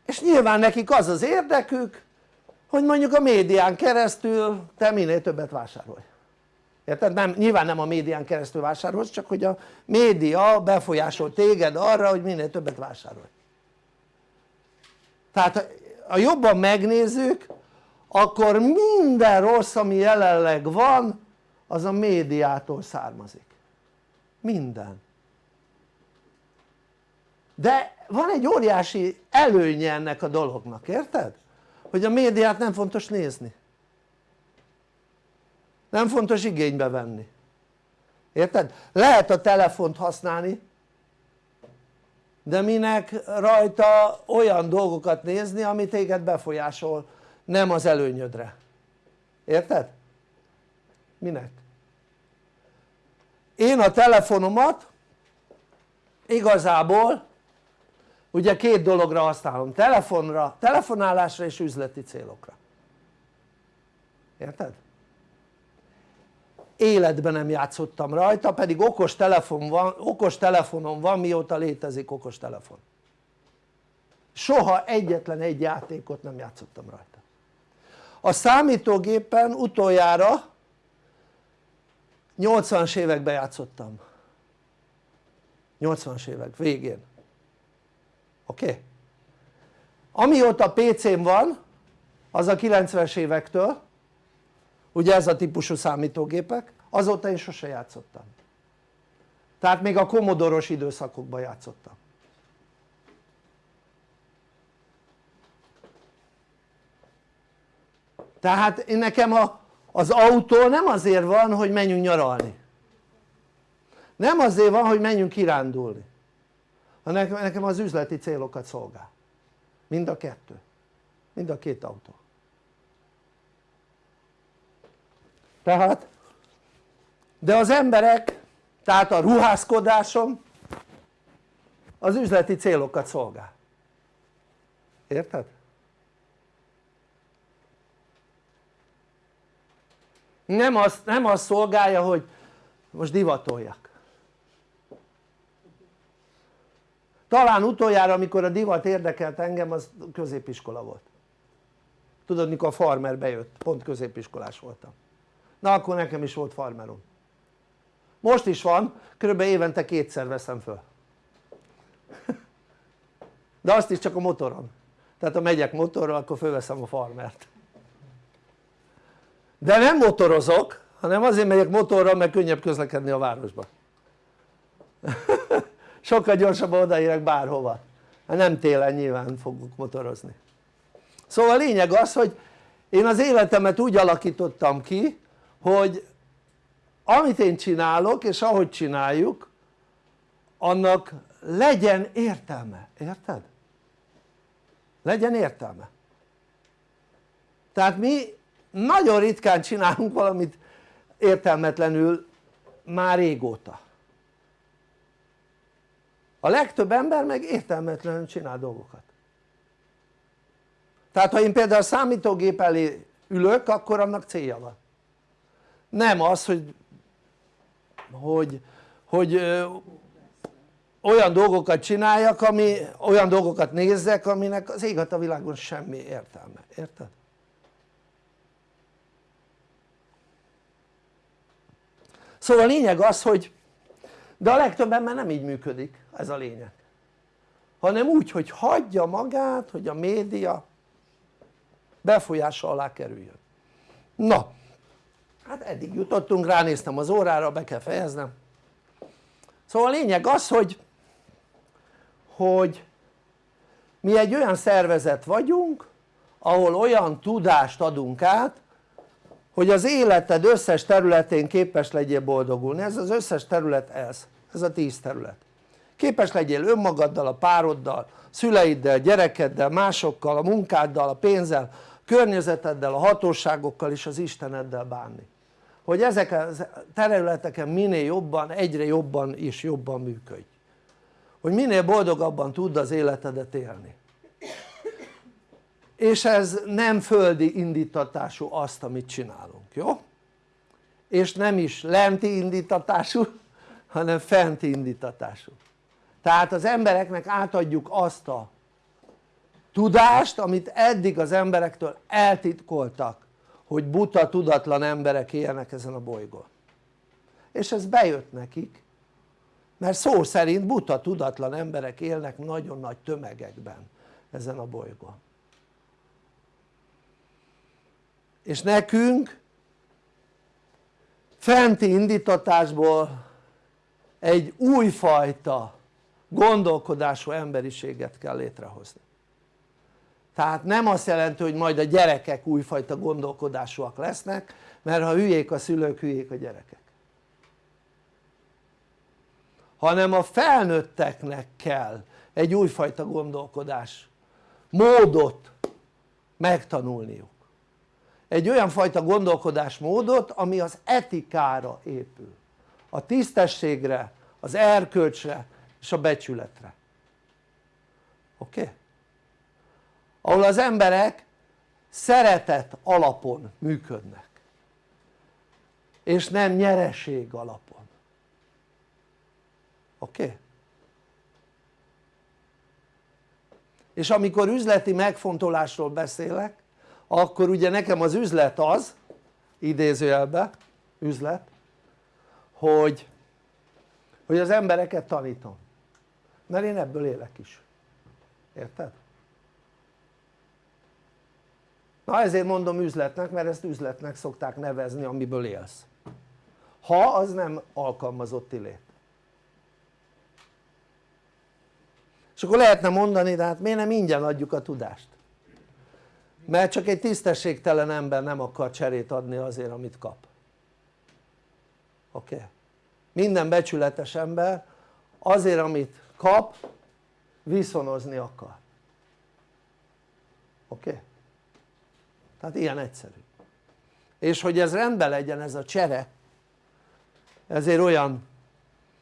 S1: és nyilván nekik az az érdekük hogy mondjuk a médián keresztül te minél többet vásárolj. Érted? Nem, nyilván nem a médián keresztül vásárolsz csak hogy a média befolyásol téged arra hogy minél többet vásárolj. Tehát ha jobban megnézzük akkor minden rossz ami jelenleg van az a médiától származik. Minden. De van egy óriási előnye ennek a dolognak, érted? hogy a médiát nem fontos nézni nem fontos igénybe venni érted? lehet a telefont használni de minek rajta olyan dolgokat nézni ami téged befolyásol nem az előnyödre érted? minek? én a telefonomat igazából ugye két dologra használom, telefonra, telefonálásra és üzleti célokra. Érted? életben nem játszottam rajta pedig okos, telefon van, okos telefonom van mióta létezik okos telefon. Soha egyetlen egy játékot nem játszottam rajta. A számítógépen utoljára 80-as években játszottam. 80-as évek végén oké? Okay? amióta PC-m van az a 90-es évektől ugye ez a típusú számítógépek azóta én sose játszottam tehát még a komodoros időszakokban játszottam tehát én nekem a, az autó nem azért van hogy menjünk nyaralni nem azért van hogy menjünk kirándulni nekem az üzleti célokat szolgál. Mind a kettő. Mind a két autó. Tehát de az emberek tehát a ruházkodásom az üzleti célokat szolgál. Érted? nem azt, nem azt szolgálja hogy most divatoljak talán utoljára amikor a divat érdekelt engem az középiskola volt. Tudod mikor a farmer bejött, pont középiskolás voltam. Na akkor nekem is volt farmerom. Most is van, kb. évente kétszer veszem föl. De azt is csak a motoron. Tehát ha megyek motorral akkor fölveszem a farmert. De nem motorozok hanem azért megyek motorral mert könnyebb közlekedni a városba sokkal gyorsabban odaérek bárhova. Hát nem télen nyilván fogok motorozni. Szóval a lényeg az hogy én az életemet úgy alakítottam ki hogy amit én csinálok és ahogy csináljuk annak legyen értelme, érted? legyen értelme. Tehát mi nagyon ritkán csinálunk valamit értelmetlenül már régóta a legtöbb ember meg értelmetlenül csinál dolgokat. Tehát ha én például számítógép elé ülök akkor annak célja van. Nem az hogy hogy, hogy ö, olyan dolgokat csináljak ami olyan dolgokat nézzek aminek az ég a világon semmi értelme, érted? szóval a lényeg az hogy de a legtöbb ember nem így működik ez a lényeg. Hanem úgy hogy hagyja magát hogy a média befolyása alá kerüljön. Na hát eddig jutottunk ránéztem az órára be kell fejeznem. Szóval a lényeg az hogy hogy mi egy olyan szervezet vagyunk ahol olyan tudást adunk át hogy az életed összes területén képes legyél boldogulni, ez az összes terület ez, ez a tíz terület képes legyél önmagaddal, a pároddal, szüleiddel, gyerekeddel, másokkal, a munkáddal, a pénzzel, a környezeteddel, a hatóságokkal és az Isteneddel bánni. Hogy ezek a területeken minél jobban, egyre jobban és jobban működj. Hogy minél boldogabban tudd az életedet élni. És ez nem földi indítatású azt amit csinálunk, jó? és nem is lenti indítatású hanem fenti indítatású tehát az embereknek átadjuk azt a tudást amit eddig az emberektől eltitkoltak hogy buta tudatlan emberek élnek ezen a bolygón. És ez bejött nekik mert szó szerint buta tudatlan emberek élnek nagyon nagy tömegekben ezen a bolygón. És nekünk fenti indítatásból egy újfajta gondolkodású emberiséget kell létrehozni. Tehát nem azt jelenti hogy majd a gyerekek újfajta gondolkodásúak lesznek mert ha hülyék a szülők hülyék a gyerekek. Hanem a felnőtteknek kell egy újfajta gondolkodás módot megtanulniuk. Egy olyan fajta gondolkodásmódot ami az etikára épül. A tisztességre, az erkölcsre és a becsületre oké? Okay? ahol az emberek szeretet alapon működnek és nem nyereség alapon oké? Okay? és amikor üzleti megfontolásról beszélek akkor ugye nekem az üzlet az idézőjelbe üzlet hogy, hogy az embereket tanítom mert én ebből élek is érted? na ezért mondom üzletnek mert ezt üzletnek szokták nevezni amiből élsz ha az nem alkalmazotti lét és akkor lehetne mondani de hát miért nem ingyen adjuk a tudást mert csak egy tisztességtelen ember nem akar cserét adni azért amit kap oké? Okay? minden becsületes ember azért amit kap viszonozni akar oké? Okay? tehát ilyen egyszerű és hogy ez rendben legyen ez a csere ezért olyan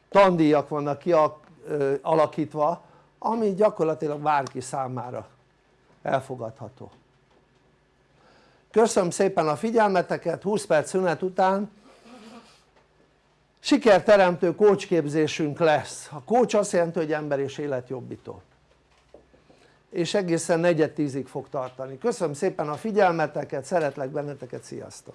S1: tandíjak vannak kialakítva ami gyakorlatilag bárki számára elfogadható köszönöm szépen a figyelmeteket 20 perc szünet után sikerteremtő kócsképzésünk lesz. A kócs azt jelenti hogy ember és életjobbító. És egészen negyed tízig fog tartani. Köszönöm szépen a figyelmeteket szeretlek benneteket sziasztok